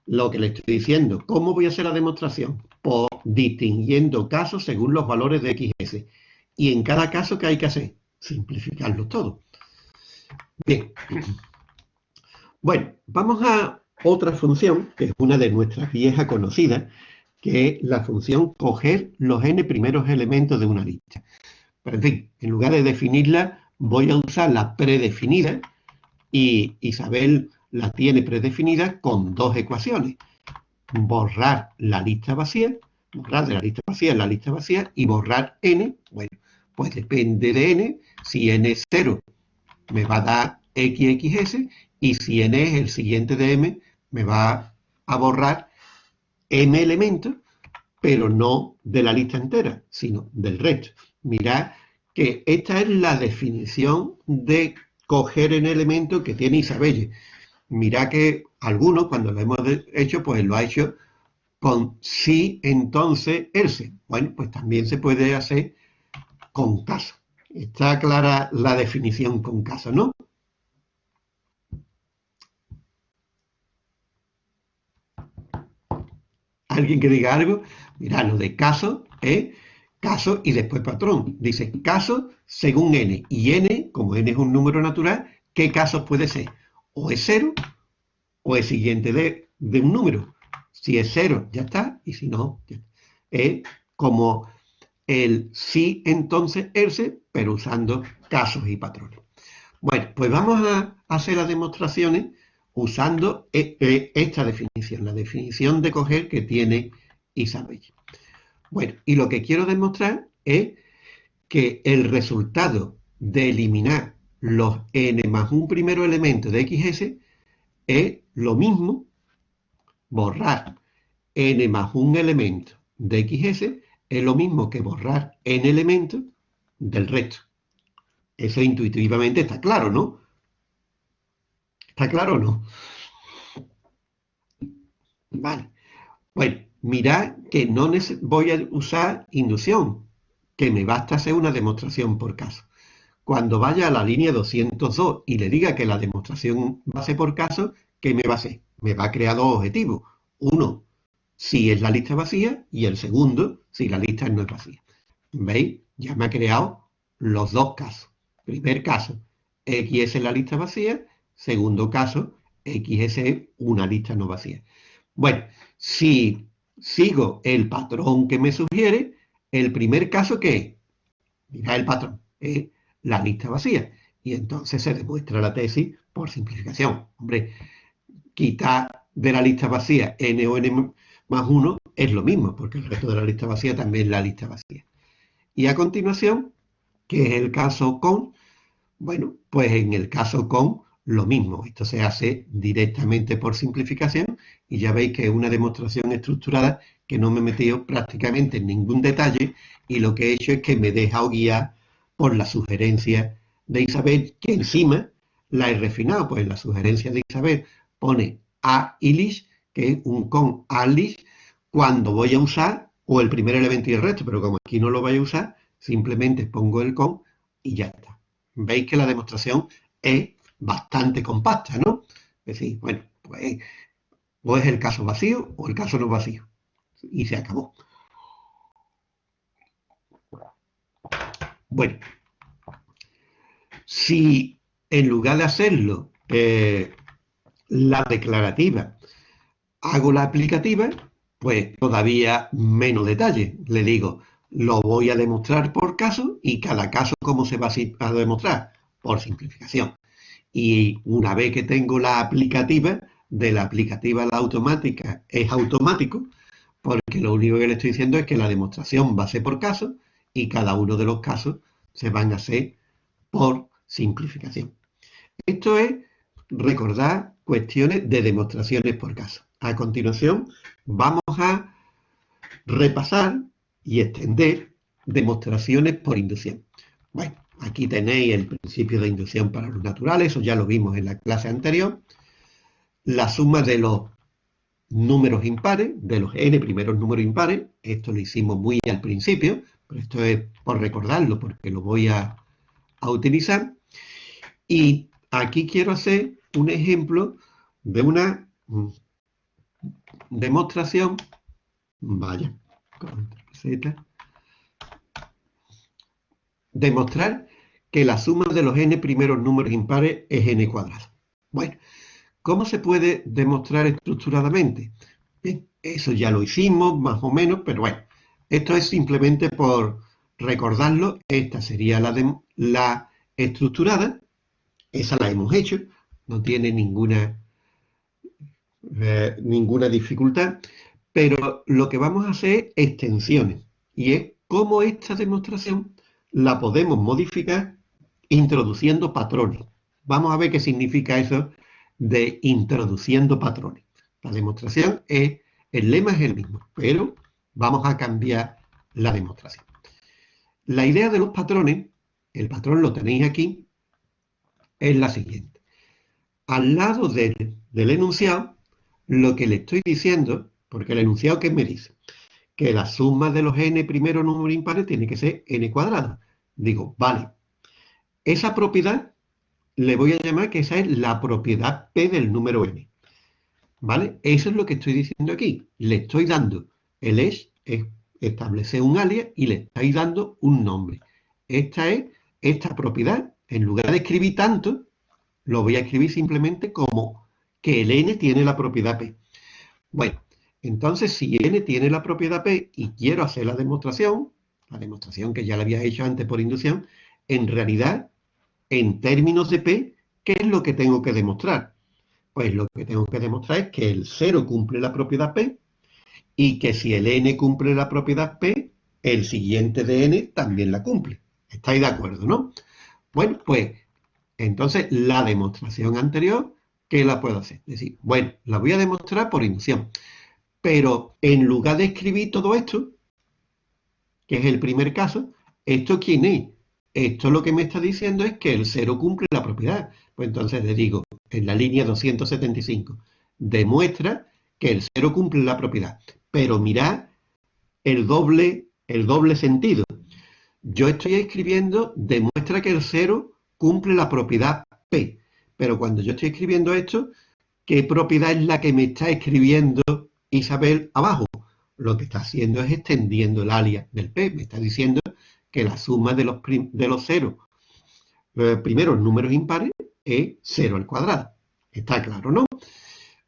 lo que le estoy diciendo. ¿Cómo voy a hacer la demostración? Por distinguiendo casos según los valores de XS. Y en cada caso, ¿qué hay que hacer? Simplificarlo todo. Bien. Bueno, vamos a otra función, que es una de nuestras viejas conocidas, que es la función coger los n primeros elementos de una lista. Pero en fin, en lugar de definirla, voy a usar la predefinida y Isabel la tiene predefinida con dos ecuaciones. Borrar la lista vacía, borrar de la lista vacía la lista vacía y borrar n, bueno, pues depende de n, si n es 0 me va a dar xxs y si n es el siguiente de m me va a borrar m elementos, pero no de la lista entera, sino del resto. Mirad que esta es la definición de coger en elemento que tiene Isabelle. Mirad que algunos, cuando lo hemos hecho, pues lo ha hecho con sí, entonces, else. Bueno, pues también se puede hacer con caso. Está clara la definición con caso, ¿no? ¿Alguien que diga algo? Mira, lo de caso es caso y después patrón. Dice caso según n. Y n, como n es un número natural, ¿qué casos puede ser? O es cero o es siguiente de, de un número. Si es cero, ya está. Y si no, ya es como el sí, entonces, else, pero usando casos y patrones. Bueno, pues vamos a hacer las demostraciones usando e, e, esta definición, la definición de coger que tiene Isabel. Bueno, y lo que quiero demostrar es que el resultado de eliminar los n más un primero elemento de xs es lo mismo borrar n más un elemento de xs es lo mismo que borrar n elementos del resto. Eso intuitivamente está claro, ¿no? ¿Está claro o no? Vale. Bueno, mirad que no voy a usar inducción, que me basta hacer una demostración por caso. Cuando vaya a la línea 202 y le diga que la demostración va a ser por caso, ¿qué me va a hacer? Me va a crear dos objetivos. Uno, si es la lista vacía, y el segundo, si la lista no es vacía. ¿Veis? Ya me ha creado los dos casos. Primer caso, X es la lista vacía Segundo caso, X es una lista no vacía. Bueno, si sigo el patrón que me sugiere, el primer caso que es, mira el patrón, es la lista vacía. Y entonces se demuestra la tesis por simplificación. Hombre, quitar de la lista vacía n o n más 1 es lo mismo, porque el resto de la lista vacía también es la lista vacía. Y a continuación, ¿qué es el caso con? Bueno, pues en el caso con lo mismo. Esto se hace directamente por simplificación y ya veis que es una demostración estructurada que no me he metido prácticamente en ningún detalle y lo que he hecho es que me he dejado guiar por la sugerencia de Isabel, que encima la he refinado, pues la sugerencia de Isabel pone a ilish, que es un con alish, cuando voy a usar o el primer elemento y el resto, pero como aquí no lo voy a usar, simplemente pongo el con y ya está. Veis que la demostración es bastante compacta, ¿no? Es decir, bueno, pues o es el caso vacío o el caso no vacío. Y se acabó. Bueno, si en lugar de hacerlo eh, la declarativa hago la aplicativa, pues todavía menos detalle. Le digo, lo voy a demostrar por caso y cada caso, ¿cómo se va a demostrar? Por simplificación. Y una vez que tengo la aplicativa, de la aplicativa a la automática es automático, porque lo único que le estoy diciendo es que la demostración va a ser por caso y cada uno de los casos se van a hacer por simplificación. Esto es recordar cuestiones de demostraciones por caso. A continuación vamos a repasar y extender demostraciones por inducción. Bueno, aquí tenéis el principio de inducción para los naturales, eso ya lo vimos en la clase anterior. La suma de los números impares, de los n primeros números impares, esto lo hicimos muy al principio, pero esto es por recordarlo porque lo voy a, a utilizar. Y aquí quiero hacer un ejemplo de una mm, demostración, vaya, demostrar que la suma de los n primeros números impares es n cuadrado. Bueno, ¿cómo se puede demostrar estructuradamente? Bien, eso ya lo hicimos más o menos, pero bueno, esto es simplemente por recordarlo, esta sería la, la estructurada, esa la hemos hecho, no tiene ninguna, eh, ninguna dificultad, pero lo que vamos a hacer es extensiones, y es cómo esta demostración la podemos modificar introduciendo patrones. Vamos a ver qué significa eso de introduciendo patrones. La demostración es, el lema es el mismo, pero vamos a cambiar la demostración. La idea de los patrones, el patrón lo tenéis aquí, es la siguiente. Al lado del, enunciado, lo que le estoy diciendo, porque el enunciado que me dice, que la suma de los n primeros números impares tiene que ser n cuadrado. Digo, vale, esa propiedad le voy a llamar que esa es la propiedad P del número n. ¿Vale? Eso es lo que estoy diciendo aquí. Le estoy dando el es, es establecer un alias y le estáis dando un nombre. Esta es esta propiedad. En lugar de escribir tanto, lo voy a escribir simplemente como que el n tiene la propiedad P. Bueno, entonces, si n tiene la propiedad P y quiero hacer la demostración, la demostración que ya la había hecho antes por inducción, en realidad, en términos de P, ¿qué es lo que tengo que demostrar? Pues lo que tengo que demostrar es que el 0 cumple la propiedad P y que si el n cumple la propiedad P, el siguiente de n también la cumple. ¿Estáis de acuerdo, no? Bueno, pues entonces la demostración anterior, ¿qué la puedo hacer? Es decir, bueno, la voy a demostrar por inducción. Pero en lugar de escribir todo esto, que es el primer caso, ¿esto quién es? Esto lo que me está diciendo es que el 0 cumple la propiedad. Pues entonces le digo, en la línea 275, demuestra que el 0 cumple la propiedad. Pero mirad el doble, el doble sentido. Yo estoy escribiendo, demuestra que el 0 cumple la propiedad P. Pero cuando yo estoy escribiendo esto, ¿qué propiedad es la que me está escribiendo Isabel abajo. Lo que está haciendo es extendiendo el alias del P. Me está diciendo que la suma de los, de los ceros, los primeros números impares, es 0 al cuadrado. Está claro, ¿no?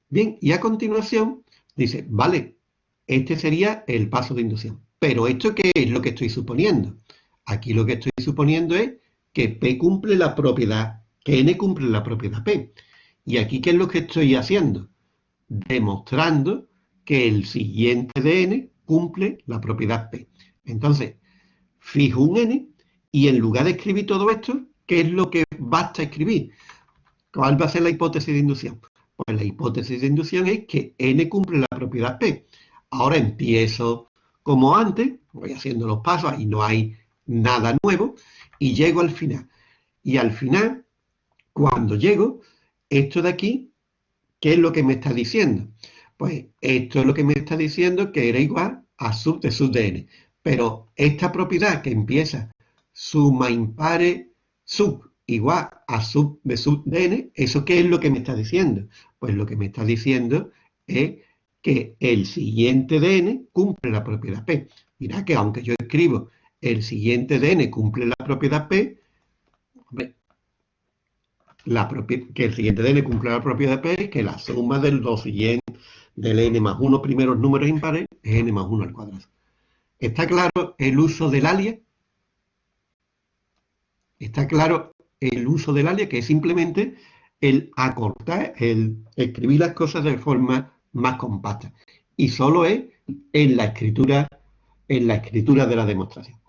Bien, y a continuación dice, vale, este sería el paso de inducción. Pero ¿esto qué es lo que estoy suponiendo? Aquí lo que estoy suponiendo es que P cumple la propiedad, que N cumple la propiedad P. Y aquí, ¿qué es lo que estoy haciendo? Demostrando que el siguiente de n cumple la propiedad P. Entonces, fijo un n y en lugar de escribir todo esto, ¿qué es lo que basta escribir? ¿Cuál va a ser la hipótesis de inducción? Pues la hipótesis de inducción es que n cumple la propiedad P. Ahora empiezo como antes, voy haciendo los pasos, y no hay nada nuevo, y llego al final. Y al final, cuando llego, esto de aquí, ¿qué es lo que me está diciendo? Pues esto es lo que me está diciendo que era igual a sub de sub de n. Pero esta propiedad que empieza suma impare sub igual a sub de sub de n, ¿eso qué es lo que me está diciendo? Pues lo que me está diciendo es que el siguiente de n cumple la propiedad P. Mira que aunque yo escribo el siguiente de n cumple la propiedad P, la que el siguiente de n cumple la propiedad P es que la suma del dos siguientes del n más 1 primeros números impares es n más 1 al cuadrado. ¿Está claro el uso del alias? Está claro el uso del alias, que es simplemente el acortar, el escribir las cosas de forma más compacta. Y solo es en la escritura, en la escritura de la demostración.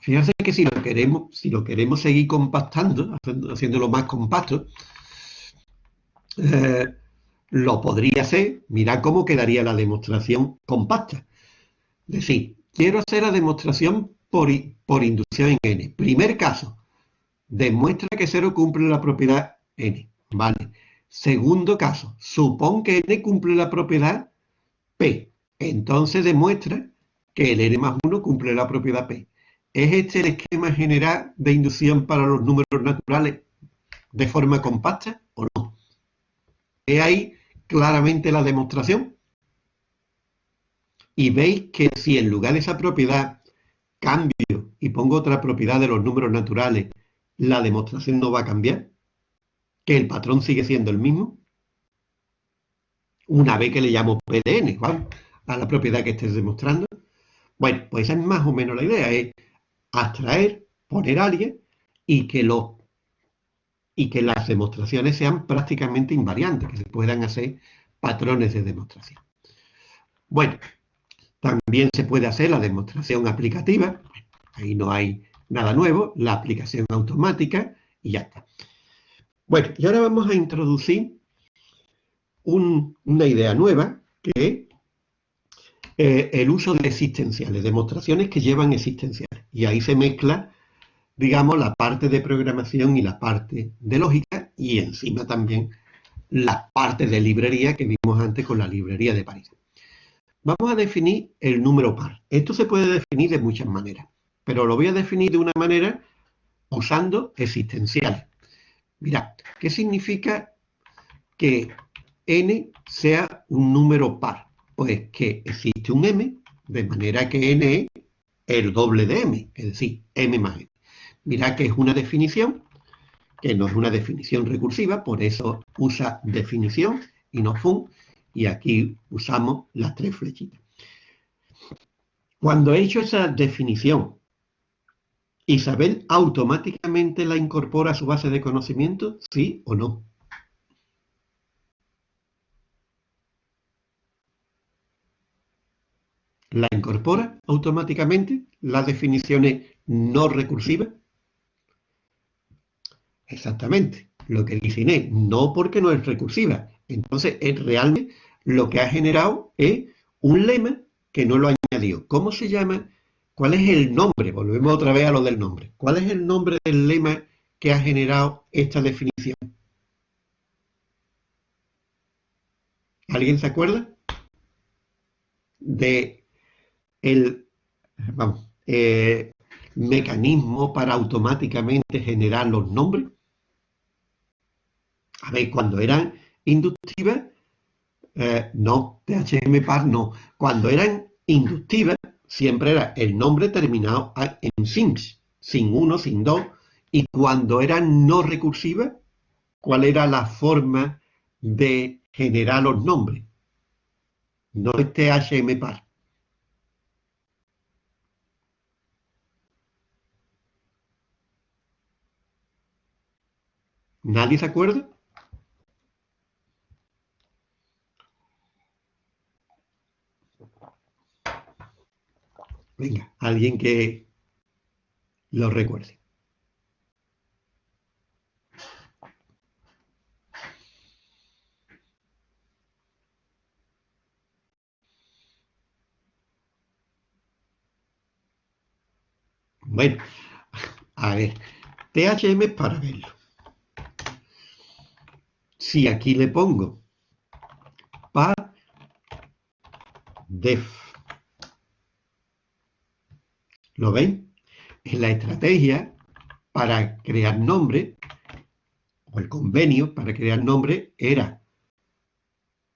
Fíjense que si lo queremos, si lo queremos seguir compactando, haciéndolo más compacto, eh, lo podría hacer, mirad cómo quedaría la demostración compacta. Decir, quiero hacer la demostración por, inducción en n. Primer caso, demuestra que 0 cumple la propiedad n. ¿Vale? Segundo caso, supón que n cumple la propiedad p. Entonces demuestra que el n más 1 cumple la propiedad p. ¿Es este el esquema general de inducción para los números naturales de forma compacta o no? ¿Es ahí claramente la demostración? Y veis que si en lugar de esa propiedad cambio y pongo otra propiedad de los números naturales, la demostración no va a cambiar, que el patrón sigue siendo el mismo. Una vez que le llamo PDN, ¿vale? A la propiedad que estés demostrando. Bueno, pues esa es más o menos la idea, es abstraer, poner alguien y que y que las demostraciones sean prácticamente invariantes, que se puedan hacer patrones de demostración. Bueno, también se puede hacer la demostración aplicativa, ahí no hay nada nuevo, la aplicación automática y ya está. Bueno, y ahora vamos a introducir una idea nueva, que es eh, el uso de existenciales, demostraciones que llevan existenciales. Y ahí se mezcla digamos, la parte de programación y la parte de lógica y encima también la parte de librería que vimos antes con la librería de París. Vamos a definir el número par. Esto se puede definir de muchas maneras, pero lo voy a definir de una manera usando existenciales. Mirad, ¿qué significa que n sea un número par? Pues que existe un m, de manera que n es el doble de m, es decir, m más n. Mirad que es una definición, que no es una definición recursiva, por eso usa definición y no fun, y aquí usamos las tres flechitas. Cuando he hecho esa definición, ¿Isabel automáticamente la incorpora a su base de conocimiento? ¿Sí o no? ¿La incorpora automáticamente las definiciones no recursivas? Exactamente, lo que dice Inés, no porque no es recursiva. Entonces, es realmente lo que ha generado es un lema que no lo ha añadido. ¿Cómo se llama? ¿Cuál es el nombre? Volvemos otra vez a lo del nombre. ¿Cuál es el nombre del lema que ha generado esta definición? ¿Alguien se acuerda? De el eh, mecanismo para automáticamente generar los nombres. A ver, cuando eran inductivas, eh, no, THM par no. Cuando eran inductivas, siempre era el nombre terminado en sins, sin uno, sin dos. Y cuando eran no recursivas, ¿cuál era la forma de generar los nombres? No es THM par. ¿Nadie se acuerda? Venga, alguien que lo recuerde. Bueno, a ver, THM para verlo. Si aquí le pongo par def ¿Lo ven? En la estrategia para crear nombre, o el convenio para crear nombre era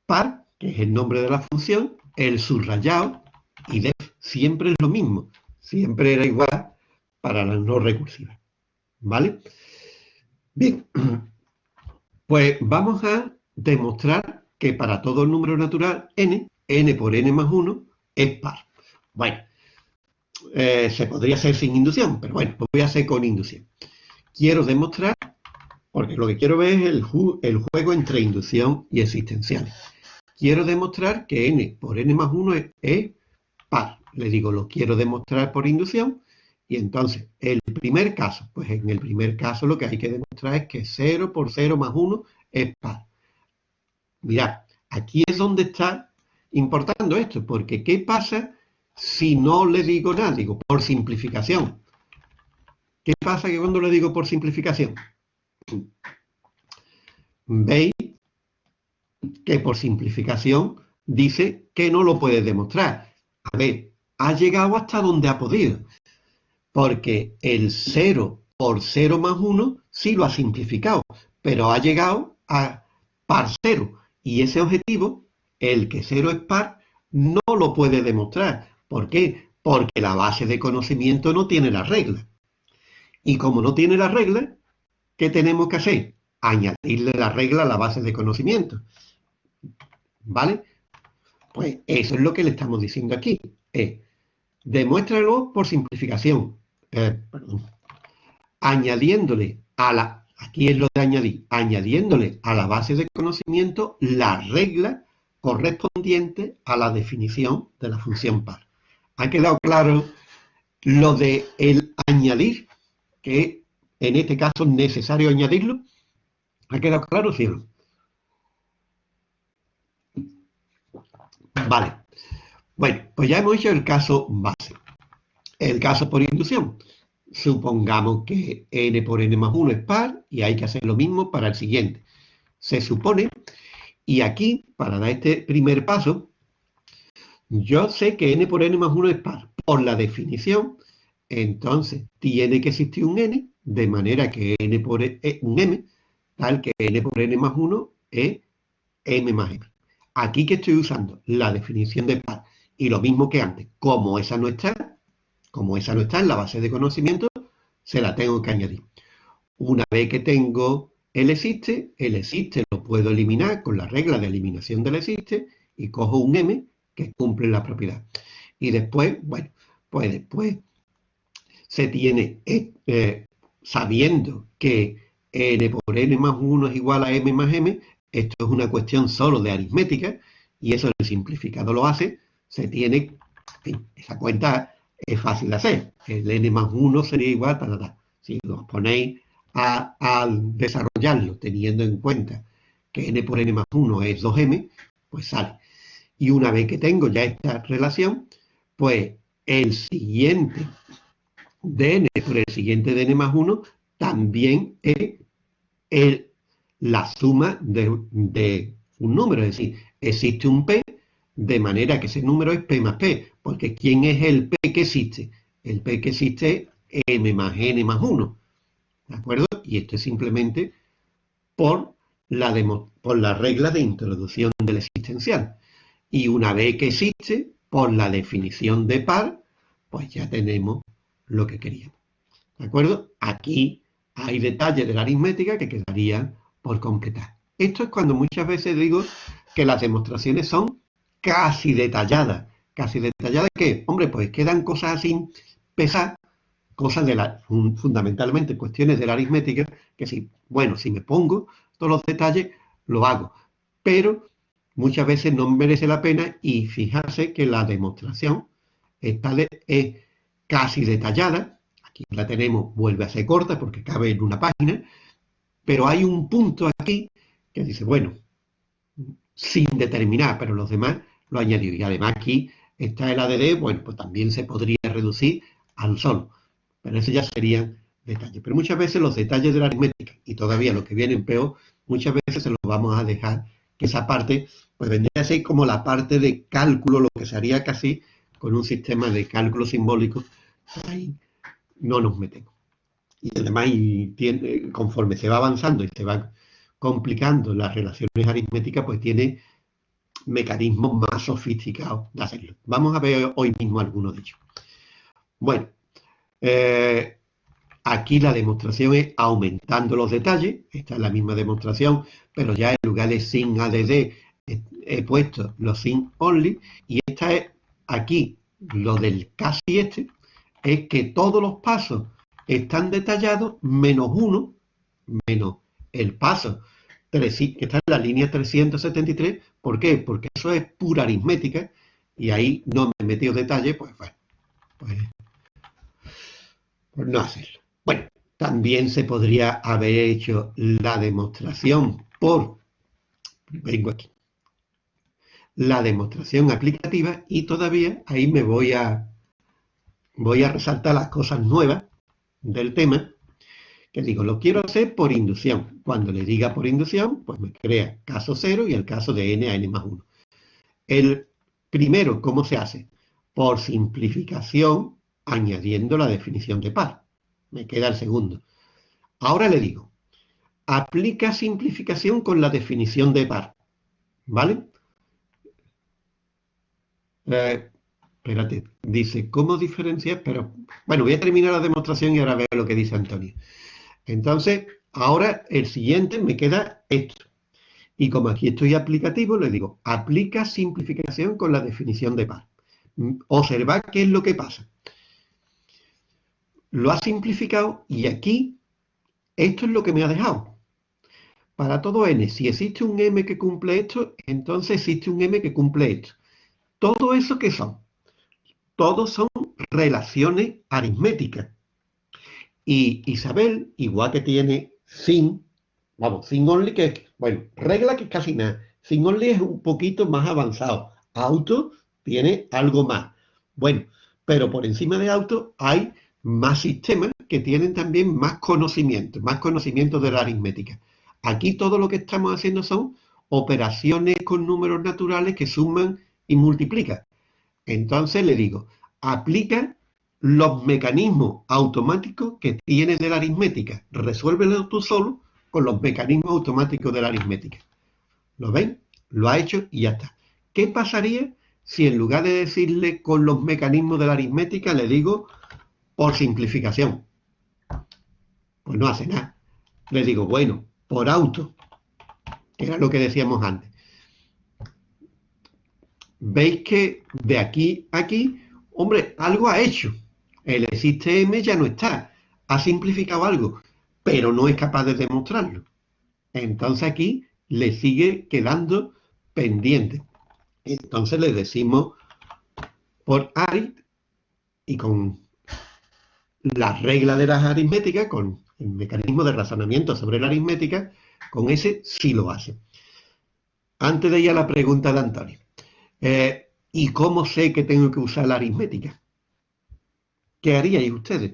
par, que es el nombre de la función, el subrayado y def. Siempre es lo mismo, siempre era igual para las no recursivas. ¿Vale? Bien, pues vamos a demostrar que para todo el número natural n, n por n más 1 es par. Bueno, eh, se podría hacer sin inducción, pero bueno, pues voy a hacer con inducción. Quiero demostrar, porque lo que quiero ver es el, el juego entre inducción y existencial. Quiero demostrar que n por n más 1 es par. Le digo, lo quiero demostrar por inducción, y entonces, el primer caso, pues en el primer caso lo que hay que demostrar es que 0 por 0 más 1 es par. Mirad, aquí es donde está importando esto, porque ¿qué pasa si no le digo nada? Digo, por simplificación. ¿Qué pasa que cuando le digo por simplificación? Veis que por simplificación dice que no lo puede demostrar. A ver, ha llegado hasta donde ha podido porque el 0 por 0 más 1 sí lo ha simplificado, pero ha llegado a par 0. Y ese objetivo, el que 0 es par, no lo puede demostrar. ¿Por qué? Porque la base de conocimiento no tiene la regla. Y como no tiene la regla, ¿qué tenemos que hacer? Añadirle la regla a la base de conocimiento. ¿Vale? Pues eso es lo que le estamos diciendo aquí. Es, demuéstralo por simplificación. Eh, añadiéndole a la, aquí es lo de añadir, añadiéndole a la base de conocimiento la regla correspondiente a la definición de la función par. ¿Ha quedado claro lo de el añadir? Que en este caso es necesario añadirlo. ¿Ha quedado claro, cielo? Vale. Bueno, pues ya hemos hecho el caso base. El caso por inducción. Supongamos que n por n más 1 es par y hay que hacer lo mismo para el siguiente. Se supone, y aquí, para dar este primer paso, yo sé que n por n más 1 es par. Por la definición, entonces tiene que existir un n, de manera que n por e, eh, un m, tal que n por n más 1 es m más m. Aquí que estoy usando la definición de par. Y lo mismo que antes, como esa no está, como esa no está en la base de conocimiento, se la tengo que añadir. Una vez que tengo el existe, el existe lo puedo eliminar con la regla de eliminación del existe y cojo un m que cumple la propiedad. Y después, bueno, pues después se tiene, eh, eh, sabiendo que n por n más 1 es igual a m más m, esto es una cuestión solo de aritmética, y eso el simplificado lo hace, se tiene, esa cuenta es fácil de hacer. El n más 1 sería igual, para Si os ponéis a, desarrollarlo teniendo en cuenta que n por n más 1 es 2m, pues sale. Y una vez que tengo ya esta relación, pues el siguiente de n por el siguiente de n más 1 también es la suma de, de un número. Es decir, existe un p de manera que ese número es P más P, porque ¿quién es el P que existe? El P que existe es M más N más 1, ¿de acuerdo? Y esto es simplemente por la, por la regla de introducción del existencial. Y una vez que existe, por la definición de par, pues ya tenemos lo que queríamos. ¿De acuerdo? Aquí hay detalles de la aritmética que quedarían por completar. Esto es cuando muchas veces digo que las demostraciones son casi detallada. Casi detallada que, hombre, pues quedan cosas así pesadas, cosas de la, fundamentalmente cuestiones de la aritmética, que si, bueno, si me pongo todos los detalles, lo hago. Pero muchas veces no merece la pena y fijarse que la demostración está es casi detallada. Aquí la tenemos, vuelve a ser corta porque cabe en una página, pero hay un punto aquí que dice, bueno, sin determinar, pero los demás lo añadido. Y además aquí está el ADD, bueno, pues también se podría reducir al solo. Pero eso ya serían detalles. Pero muchas veces los detalles de la aritmética, y todavía los que vienen peor, muchas veces se los vamos a dejar, que esa parte, pues vendría a ser como la parte de cálculo, lo que se haría casi con un sistema de cálculo simbólico, ahí no nos metemos. y además tiene, conforme se va avanzando y se van complicando las relaciones aritméticas, pues tiene mecanismos más sofisticados de hacerlo. Vamos a ver hoy mismo algunos de ellos. Bueno, eh, aquí la demostración es aumentando los detalles. Esta es la misma demostración, pero ya en lugar de sin ADD he, puesto los sin only. Y esta es aquí, lo del casi este, es que todos los pasos están detallados menos uno, menos el paso que está en la línea 373. ¿Por qué? Porque eso es pura aritmética y ahí no me he metido detalle, pues bueno, pues, pues no hacerlo. Bueno, también se podría haber hecho la demostración por, vengo aquí, la demostración aplicativa y todavía ahí me voy a, voy a resaltar las cosas nuevas del tema, que digo, lo quiero hacer por inducción. Cuando le diga por inducción, pues me crea caso 0 y el caso de n a n más 1. El primero, ¿cómo se hace? Por simplificación, añadiendo la definición de par. Me queda el segundo. Ahora le digo, aplica simplificación con la definición de par. ¿Vale? Eh, espérate, dice, ¿cómo diferenciar? Pero, bueno, voy a terminar la demostración y ahora veo lo que dice Antonio. Entonces, ahora el siguiente me queda esto. Y como aquí estoy aplicativo, le digo, aplica simplificación con la definición de par. Observad qué es lo que pasa. Lo ha simplificado y aquí esto es lo que me ha dejado. Para todo n, si existe un m que cumple esto, entonces existe un m que cumple esto. Todo eso que son, todos son relaciones aritméticas. Y Isabel, igual que tiene sin, vamos, sin only, que es, bueno, regla que es casi nada. Sin only es un poquito más avanzado. Auto tiene algo más. Bueno, pero por encima de auto hay más sistemas que tienen también más conocimiento, más conocimiento de la aritmética. Aquí todo lo que estamos haciendo son operaciones con números naturales que suman y multiplica. Entonces le digo, aplica los mecanismos automáticos que tiene de la aritmética. Resuélvelo tú solo con los mecanismos automáticos de la aritmética. ¿Lo ven? Lo ha hecho y ya está. ¿Qué pasaría si en lugar de decirle con los mecanismos de la aritmética le digo por simplificación? Pues no hace nada. Le digo, bueno, por auto, que era lo que decíamos antes veis que de aquí a aquí, hombre, algo ha hecho. El existe M ya no está. Ha simplificado algo, pero no es capaz de demostrarlo. Entonces aquí le sigue quedando pendiente. Entonces le decimos por arit y con la regla de las aritméticas, con el mecanismo de razonamiento sobre la aritmética, con ese sí lo hace. Antes de ir a la pregunta de Antonio. Eh, ¿Y cómo sé que tengo que usar la aritmética? ¿Qué haríais ustedes?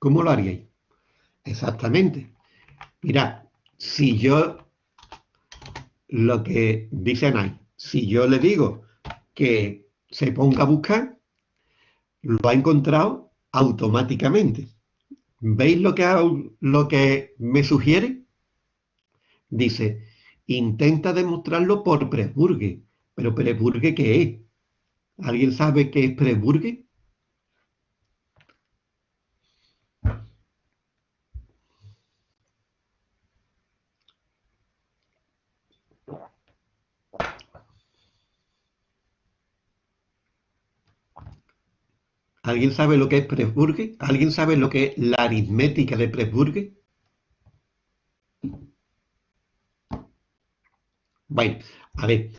¿Cómo lo haríais? Exactamente. Mirad, si yo, lo que dicen ahí, si yo le digo que se ponga a buscar, lo ha encontrado automáticamente. ¿Veis lo que, lo que me sugiere? Dice, intenta demostrarlo por Presburgue. ¿Pero Presburgue qué es? ¿Alguien sabe qué es Presburgue? ¿Alguien sabe lo que es Presburgue? ¿Alguien sabe lo que es la aritmética de Presburgue? Bueno, a ver.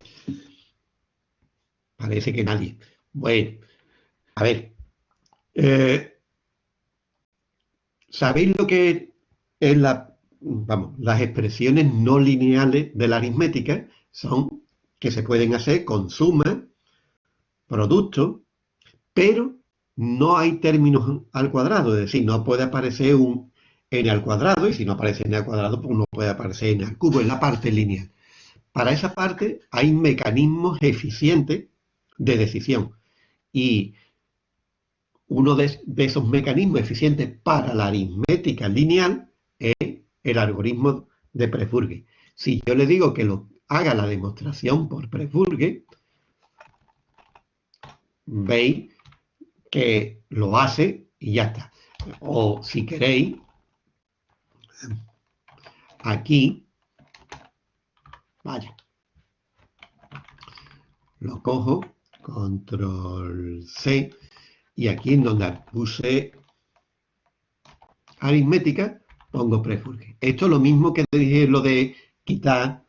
Parece que nadie. Bueno, a ver. Eh, ¿Sabéis lo que es la, vamos, las expresiones no lineales de la aritmética? Son que se pueden hacer con suma, producto, pero no hay términos al cuadrado, es decir, no puede aparecer un n al cuadrado, y si no aparece n al cuadrado, pues no puede aparecer n al cubo, en la parte lineal. Para esa parte hay mecanismos eficientes de decisión. Y uno de, esos mecanismos eficientes para la aritmética lineal es el algoritmo de Prefurge. Si yo le digo que lo haga la demostración por Prefurge, veis que lo hace y ya está. O si queréis, aquí, vaya, lo cojo, control C, y aquí en donde puse aritmética, pongo prefurge. Esto es lo mismo que dije lo de quitar,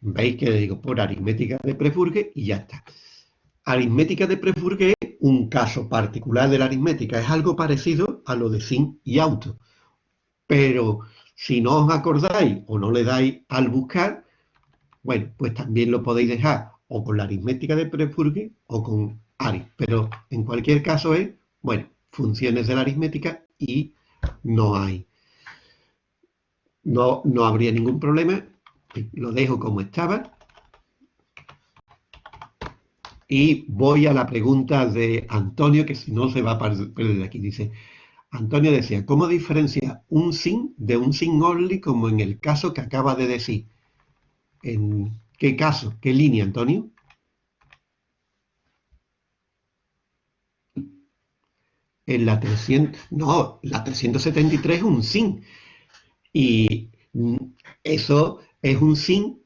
veis que le digo por aritmética de prefurge y ya está. Aritmética de prefurge es un caso particular de la aritmética, es algo parecido a lo de sin y auto. Pero si no os acordáis o no le dais al buscar, bueno, pues también lo podéis dejar o con la aritmética de Prefurge o con ARI. Pero en cualquier caso es, bueno, funciones de la aritmética y no hay, no, no habría ningún problema. Lo dejo como estaba. Y voy a la pregunta de Antonio, que si no se va a perder de aquí. Dice, Antonio decía, ¿cómo diferencia un sin de un sin only como en el caso que acaba de decir? ¿En qué caso? ¿Qué línea, Antonio? En la 300, no, la 373 es un sin. Y eso es un sin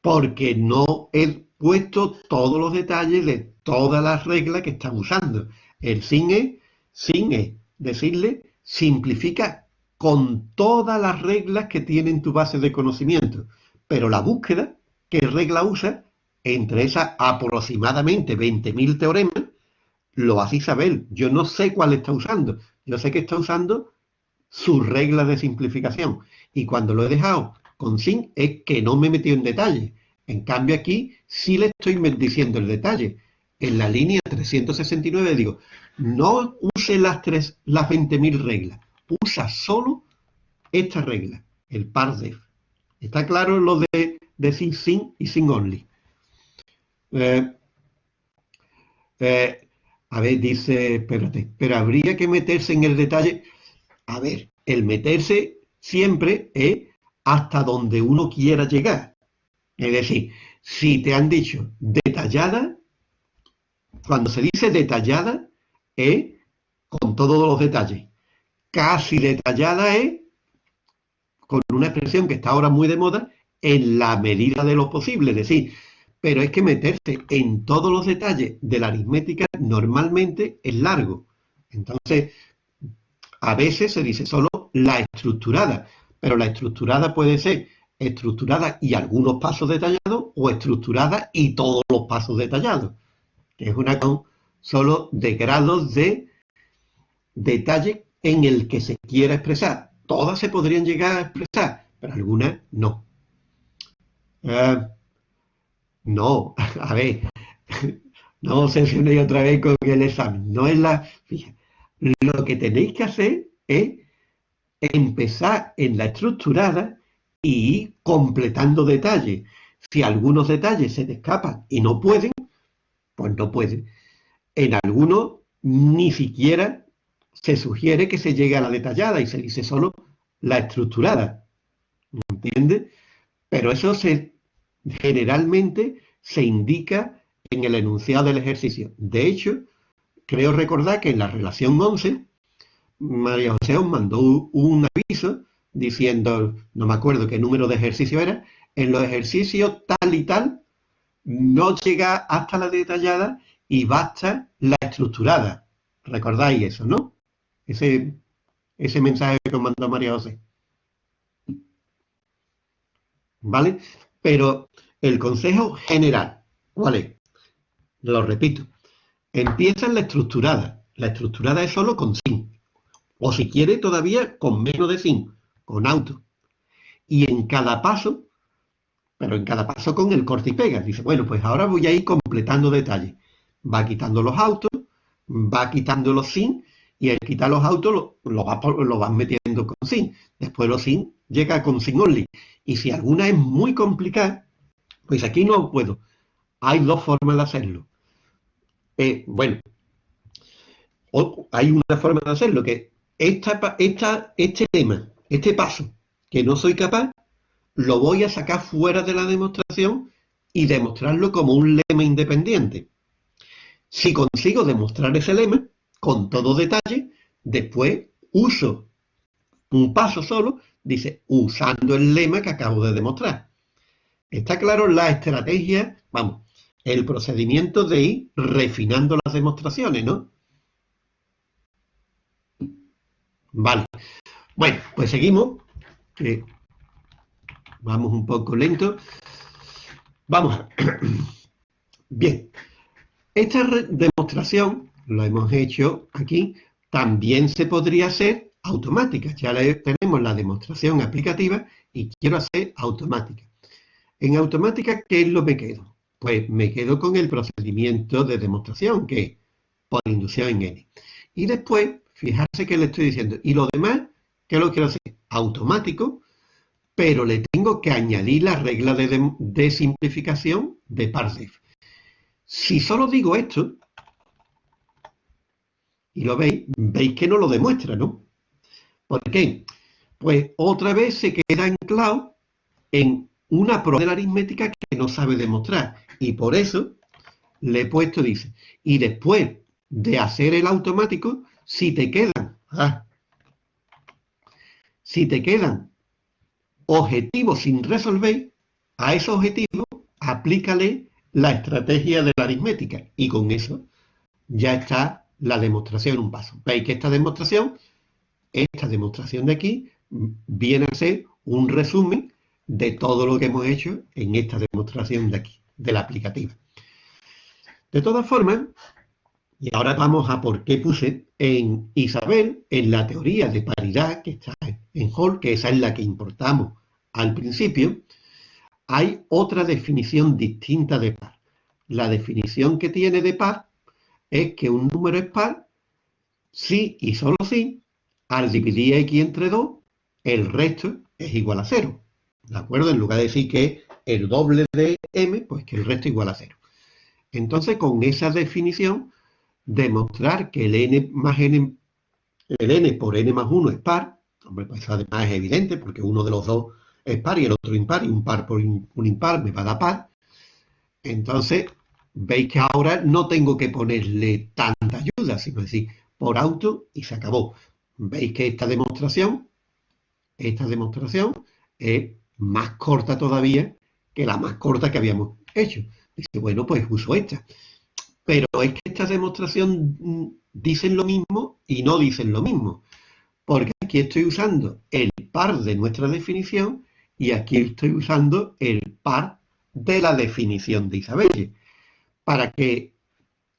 porque no he puesto todos los detalles de todas las reglas que están usando. El sin es, sin es decirle, simplifica con todas las reglas que tiene en tu base de conocimiento. Pero la búsqueda, ¿qué regla usa? Entre esas aproximadamente 20.000 teoremas, lo hace Isabel. Yo no sé cuál está usando. Yo sé que está usando sus reglas de simplificación. Y cuando lo he dejado con sin, es que no me he metido en detalle. En cambio aquí sí le estoy diciendo el detalle. En la línea 369 digo, no use las, tres, las 20.000 reglas, usa solo esta regla, el def. Está claro lo de decir sin y sin only. Eh, eh, a ver, dice, espérate, pero habría que meterse en el detalle. A ver, el meterse siempre es hasta donde uno quiera llegar. Es decir, si te han dicho detallada, cuando se dice detallada, es con todos los detalles. Casi detallada es con una expresión que está ahora muy de moda, en la medida de lo posible, es decir, pero es que meterse en todos los detalles de la aritmética normalmente es largo. Entonces, a veces se dice solo la estructurada, pero la estructurada puede ser estructurada y algunos pasos detallados o estructurada y todos los pasos detallados, que es una con solo de grados de detalle en el que se quiera expresar todas se podrían llegar a expresar, pero algunas no. Eh, no, a ver, no obsesionéis otra vez con el examen. No es la. lo que tenéis que hacer es empezar en la estructurada y completando detalles. Si algunos detalles se te escapan y no pueden, pues no pueden. En algunos ni siquiera se sugiere que se llegue a la detallada y se dice solo la estructurada. ¿Entiende? Pero eso se, generalmente se indica en el enunciado del ejercicio. De hecho, creo recordar que en la relación 11, María José os mandó un aviso diciendo, no me acuerdo qué número de ejercicio era, en los ejercicios tal y tal, no llega hasta la detallada y basta la estructurada. ¿Recordáis eso, no? ese, ese mensaje que mandó María José. ¿Vale? Pero el consejo general, ¿cuál es? Lo repito. Empieza en la estructurada. La estructurada es solo con sin. O si quiere todavía con menos de sin, con auto. Y en cada paso, pero en cada paso con el corte y pega. Dice, bueno, pues ahora voy a ir completando detalles. Va quitando los autos, va quitando los sin y al quitar los autos lo, lo, vas, lo vas metiendo con sin. Después los sin llega con sin only. Y si alguna es muy complicada, pues aquí no puedo. Hay dos formas de hacerlo. Eh, bueno, hay una forma de hacerlo, que esta, esta, este tema, este paso, que no soy capaz, lo voy a sacar fuera de la demostración y demostrarlo como un lema independiente. Si consigo demostrar ese lema con todo detalle, después uso un paso solo, dice, usando el lema que acabo de demostrar. Está claro la estrategia, vamos, el procedimiento de ir refinando las demostraciones, ¿no? Vale. Bueno, pues seguimos. vamos un poco lento. Vamos. Bien. Esta demostración, lo hemos hecho aquí, también se podría hacer automática. Ya tenemos la demostración aplicativa y quiero hacer automática. En automática, ¿qué es lo que me quedo? Pues me quedo con el procedimiento de demostración, que es por inducción en N. Y después, fijarse que le estoy diciendo. Y lo demás, ¿qué lo quiero hacer? Automático, pero le tengo que añadir la regla de, simplificación de parsef. Si solo digo esto, y lo veis, veis que no lo demuestra, ¿no? ¿Por qué? Pues otra vez se queda anclado en una prueba de la aritmética que no sabe demostrar. Y por eso le he puesto, dice, y después de hacer el automático, si te quedan, ah, si te quedan objetivos sin resolver, a esos objetivos aplícale la estrategia de la aritmética. Y con eso ya está la demostración un paso. Veis que esta demostración, esta demostración de aquí, viene a ser un resumen de todo lo que hemos hecho en esta demostración de aquí, de la aplicativa. De todas formas, y ahora vamos a por qué puse en Isabel, en la teoría de paridad que está en Hall, que esa es la que importamos al principio, hay otra definición distinta de par. La definición que tiene de par es que un número es par si y solo si, al dividir x entre 2, el resto es igual a 0. ¿De acuerdo? En lugar de decir que el doble de m, pues que el resto es igual a cero. Entonces, con esa definición, demostrar que el n más n, el n por n más 1 es par, hombre, pues además es evidente, porque uno de los dos es par y el otro impar, y un par por un impar me va a dar par. Entonces, veis que ahora no tengo que ponerle tanta ayuda, sino decir, por auto y se acabó. Veis que esta demostración, esta demostración es más corta todavía que la más corta que habíamos hecho. Dice, bueno, pues uso esta. Pero es que esta demostración mm, dicen lo mismo y no dicen lo mismo. Porque aquí estoy usando el par de nuestra definición y aquí estoy usando el par de la definición de Isabelle. Para que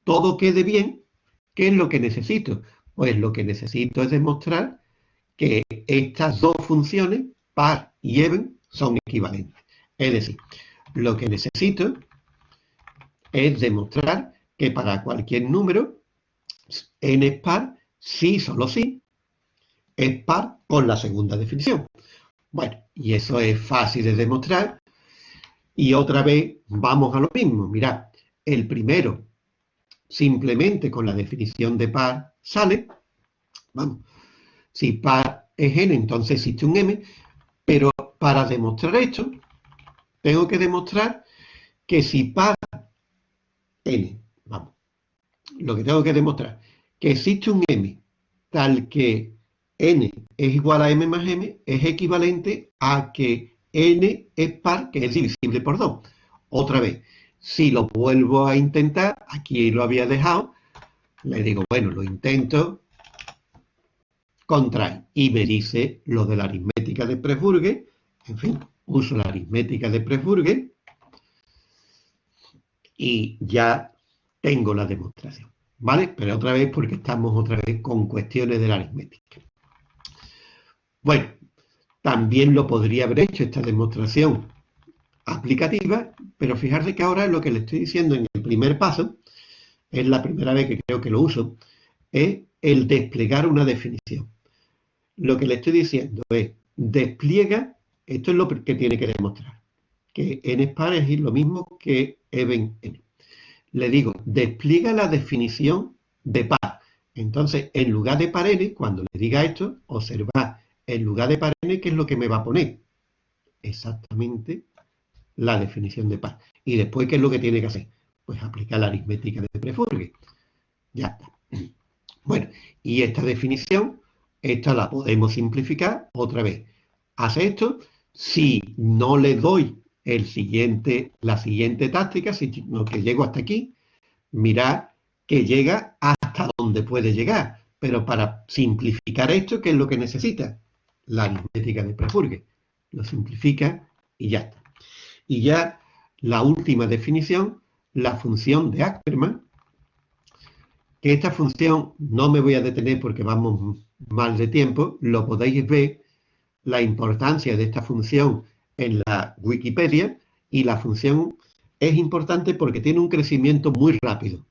todo quede bien, ¿qué es lo que necesito? Pues lo que necesito es demostrar que estas dos funciones, par y even, son equivalentes. Es decir, lo que necesito es demostrar que para cualquier número n es par, sí, solo sí, es par con la segunda definición. Bueno, y eso es fácil de demostrar. Y otra vez vamos a lo mismo. Mirad, el primero, simplemente con la definición de par, sale. Vamos, si par es n, entonces existe un m, pero para demostrar esto, tengo que demostrar que si par n, lo que tengo que demostrar, que existe un m tal que n es igual a m más m, es equivalente a que n es par, que es divisible por 2. Otra vez, si lo vuelvo a intentar, aquí lo había dejado, le digo, bueno, lo intento, contrae, y me dice lo de la aritmética de Prefurge, en fin, uso la aritmética de Prefurge y ya tengo la demostración. ¿Vale? Pero otra vez porque estamos otra vez con cuestiones de la aritmética. Bueno, también lo podría haber hecho esta demostración aplicativa, pero fijarse que ahora lo que le estoy diciendo en el primer paso, es la primera vez que creo que lo uso, es el desplegar una definición. Lo que le estoy diciendo es, despliega, esto es lo que tiene que demostrar, que n par es lo mismo que even n. Le digo, despliega la definición de par. Entonces, en lugar de par n, cuando le diga esto, observa, en lugar de par n, ¿qué es lo que me va a poner? Exactamente la definición de par. Y después, ¿qué es lo que tiene que hacer? Pues aplicar la aritmética de Prefurge. Ya está. Bueno, y esta definición, esta la podemos simplificar otra vez. Hace esto, si no le doy el siguiente, la siguiente táctica, sino que llego hasta aquí, mirad que llega hasta donde puede llegar. Pero para simplificar esto, ¿qué es lo que necesita? La aritmética de Prefurge. Lo simplifica y ya está. Y ya la última definición, la función de Ackermann, que esta función no me voy a detener porque vamos mal de tiempo, lo podéis ver la importancia de esta función en la Wikipedia y la función es importante porque tiene un crecimiento muy rápido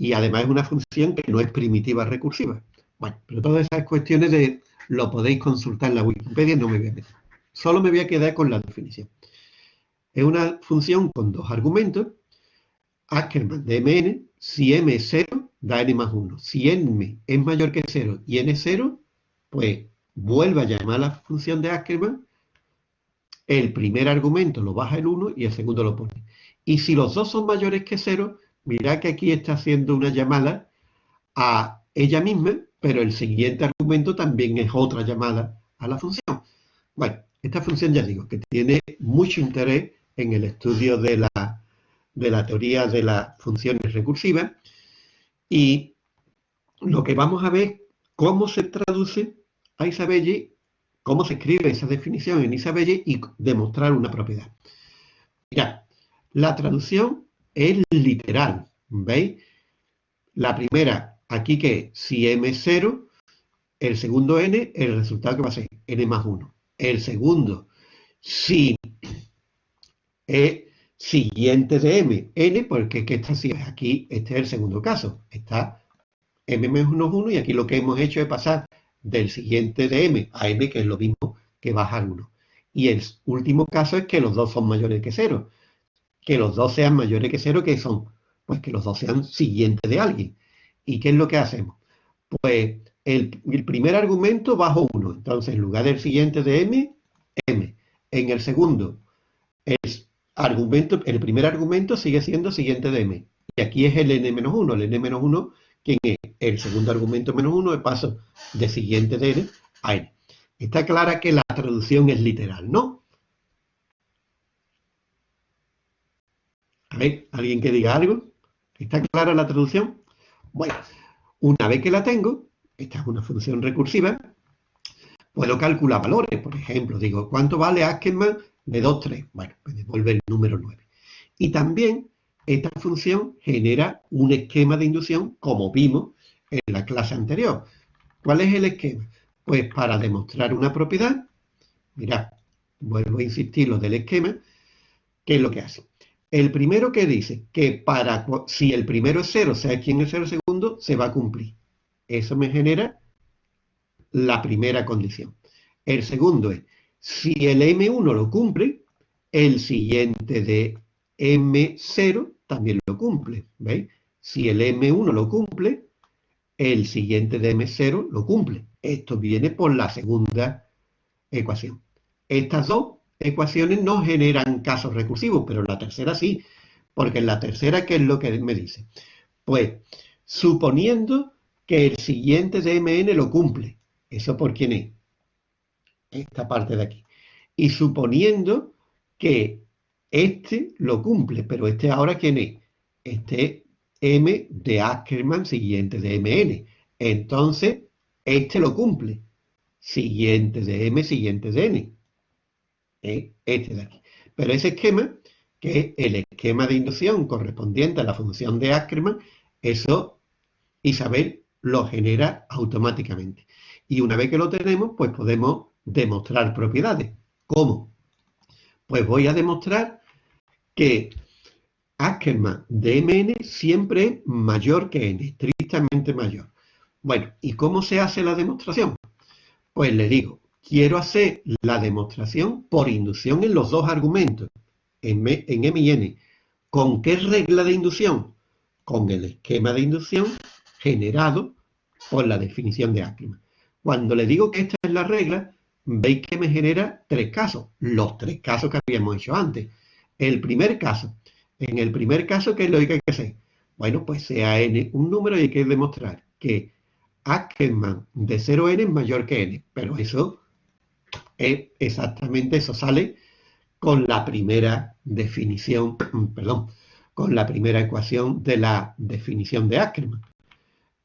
y además es una función que no es primitiva recursiva. Bueno, pero todas esas cuestiones de lo podéis consultar en la Wikipedia, no me voy a meter. Solo me voy a quedar con la definición. Es una función con dos argumentos. Ackermann de mn, si m es 0, da n más 1. Si m es mayor que 0 y n es 0, pues vuelve a llamar la función de Ackermann. El primer argumento lo baja el 1 y el segundo lo pone. Y si los dos son mayores que 0, mirad que aquí está haciendo una llamada a ella misma, pero el siguiente argumento también es otra llamada a la función. Bueno, esta función ya digo que tiene mucho interés en el estudio de la, de la teoría de las funciones recursivas y lo que vamos a ver cómo se traduce a Isabelle, cómo se escribe esa definición en Isabelle y demostrar una propiedad. Mira, la traducción es literal, ¿veis? La primera, aquí que si m es 0, el segundo n, el resultado que va a ser n más 1. El segundo, si es siguiente de m, n, porque que está así, aquí este es el segundo caso, está m menos 1 y aquí lo que hemos hecho es pasar del siguiente de m a m, que es lo mismo que bajar 1. Y el último caso es que los dos son mayores que 0. Que los dos sean mayores que 0, que son? Pues que los dos sean siguientes de alguien. ¿Y qué es lo que hacemos? Pues el, el primer argumento bajo 1. Entonces, en lugar del siguiente de m, m. En el segundo, es argumento, el primer argumento sigue siendo siguiente de m. Y aquí es el n-1. El n-1, quien es el segundo argumento menos 1, el paso de siguiente de n a n. Está clara que la traducción es literal, ¿no? A ver, ¿alguien que diga algo? ¿Está clara la traducción? Bueno, una vez que la tengo, esta es una función recursiva, puedo calcular valores. Por ejemplo, digo, ¿cuánto vale Ackermann de 2, 3. Bueno, me devuelve el número 9. Y también esta función genera un esquema de inducción como vimos en la clase anterior. ¿Cuál es el esquema? Pues para demostrar una propiedad, mirad, vuelvo a insistir lo del esquema, ¿qué es lo que hace? El primero que dice que para si el primero es 0, sea quien es el segundo, se va a cumplir. Eso me genera la primera condición. El segundo es si el M1 lo cumple, el siguiente de M0 también lo cumple. ¿Veis? Si el M1 lo cumple, el siguiente de M0 lo cumple. Esto viene por la segunda ecuación. Estas dos ecuaciones no generan casos recursivos, pero la tercera sí. Porque en la tercera, ¿qué es lo que me dice? Pues, suponiendo que el siguiente de Mn lo cumple. ¿Eso por quién es? esta parte de aquí. Y suponiendo que este lo cumple, pero este ahora ¿quién es? Este M de Ackermann siguiente de Mn. Entonces, este lo cumple. Siguiente de M, siguiente de N. Este de aquí. Pero ese esquema, que es el esquema de inducción correspondiente a la función de Ackermann, eso Isabel lo genera automáticamente. Y una vez que lo tenemos, pues podemos demostrar propiedades. ¿Cómo? Pues voy a demostrar que Ackermann de Mn siempre mayor que n, estrictamente mayor. Bueno, ¿y cómo se hace la demostración? Pues le digo, quiero hacer la demostración por inducción en los dos argumentos, en, M y N. ¿Con qué regla de inducción? Con el esquema de inducción generado por la definición de Ackermann. Cuando le digo que esta es la regla, veis que me genera tres casos, los tres casos que habíamos hecho antes. El primer caso, en el primer caso, ¿qué es lo que hay que hacer? Bueno, pues sea n un número y hay que demostrar que Ackermann de 0n es mayor que n, pero eso es exactamente, eso sale con la primera definición, perdón, con la primera ecuación de la definición de Ackermann.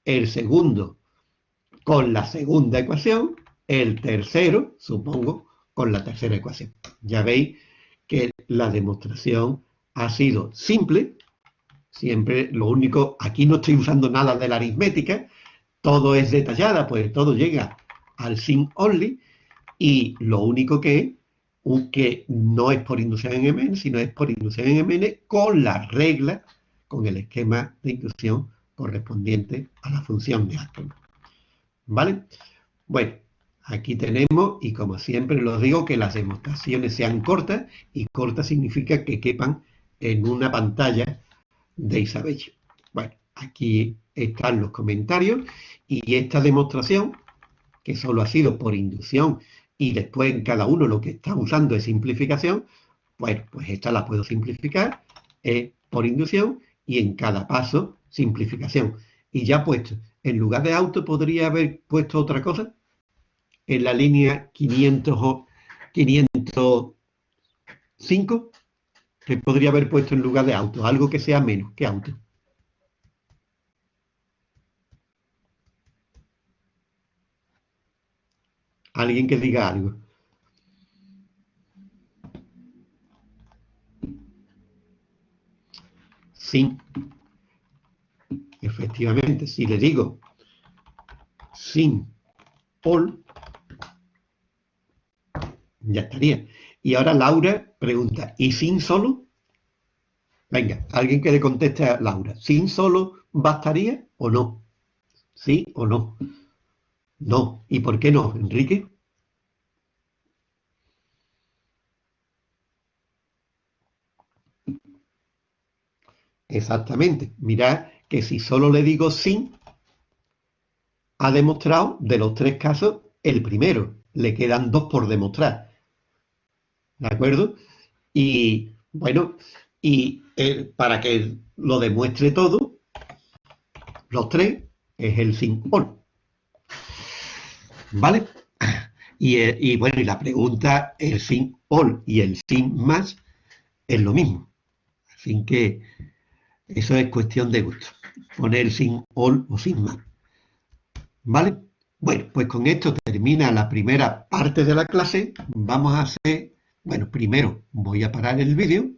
El segundo, con la segunda ecuación, el tercero, supongo, con la tercera ecuación. Ya veis que la demostración ha sido simple, siempre lo único, aquí no estoy usando nada de la aritmética, todo es detallada, pues todo llega al sin only, y lo único que es que no es por inducción en MN, sino es por inducción en MN con la regla, con el esquema de inducción correspondiente a la función de Ackermann. ¿Vale? Bueno, aquí tenemos, y como siempre lo digo, que las demostraciones sean cortas, y cortas significa que quepan en una pantalla de Isabel. Bueno, aquí están los comentarios, y esta demostración, que solo ha sido por inducción y después en cada uno lo que está usando es simplificación, pues, pues esta la puedo simplificar por inducción y en cada paso simplificación. Y ya puesto, en lugar de auto podría haber puesto otra cosa. En la línea 500 o 505, que podría haber puesto en lugar de auto, algo que sea menos que auto. Alguien que diga algo. Sin. Efectivamente, si le digo sin Paul, ya estaría. Y ahora Laura pregunta, ¿y sin solo? Venga, alguien que le conteste a Laura, ¿sin solo bastaría o no? ¿Sí o no? No. ¿Y por qué no, Enrique? Exactamente. Mirad que si solo le digo sin, ha demostrado de los tres casos el primero. Le quedan dos por demostrar. ¿De acuerdo? Y bueno, y eh, para que lo demuestre todo, los tres es el sin por. ¿Vale? Eh, y, bueno, y la pregunta, el sin all y el sin más es lo mismo. Así que eso es cuestión de gusto. Poner sin all o sin más. ¿Vale? Bueno, pues con esto termina la primera parte de la clase. Vamos a hacer, bueno, primero voy a parar el vídeo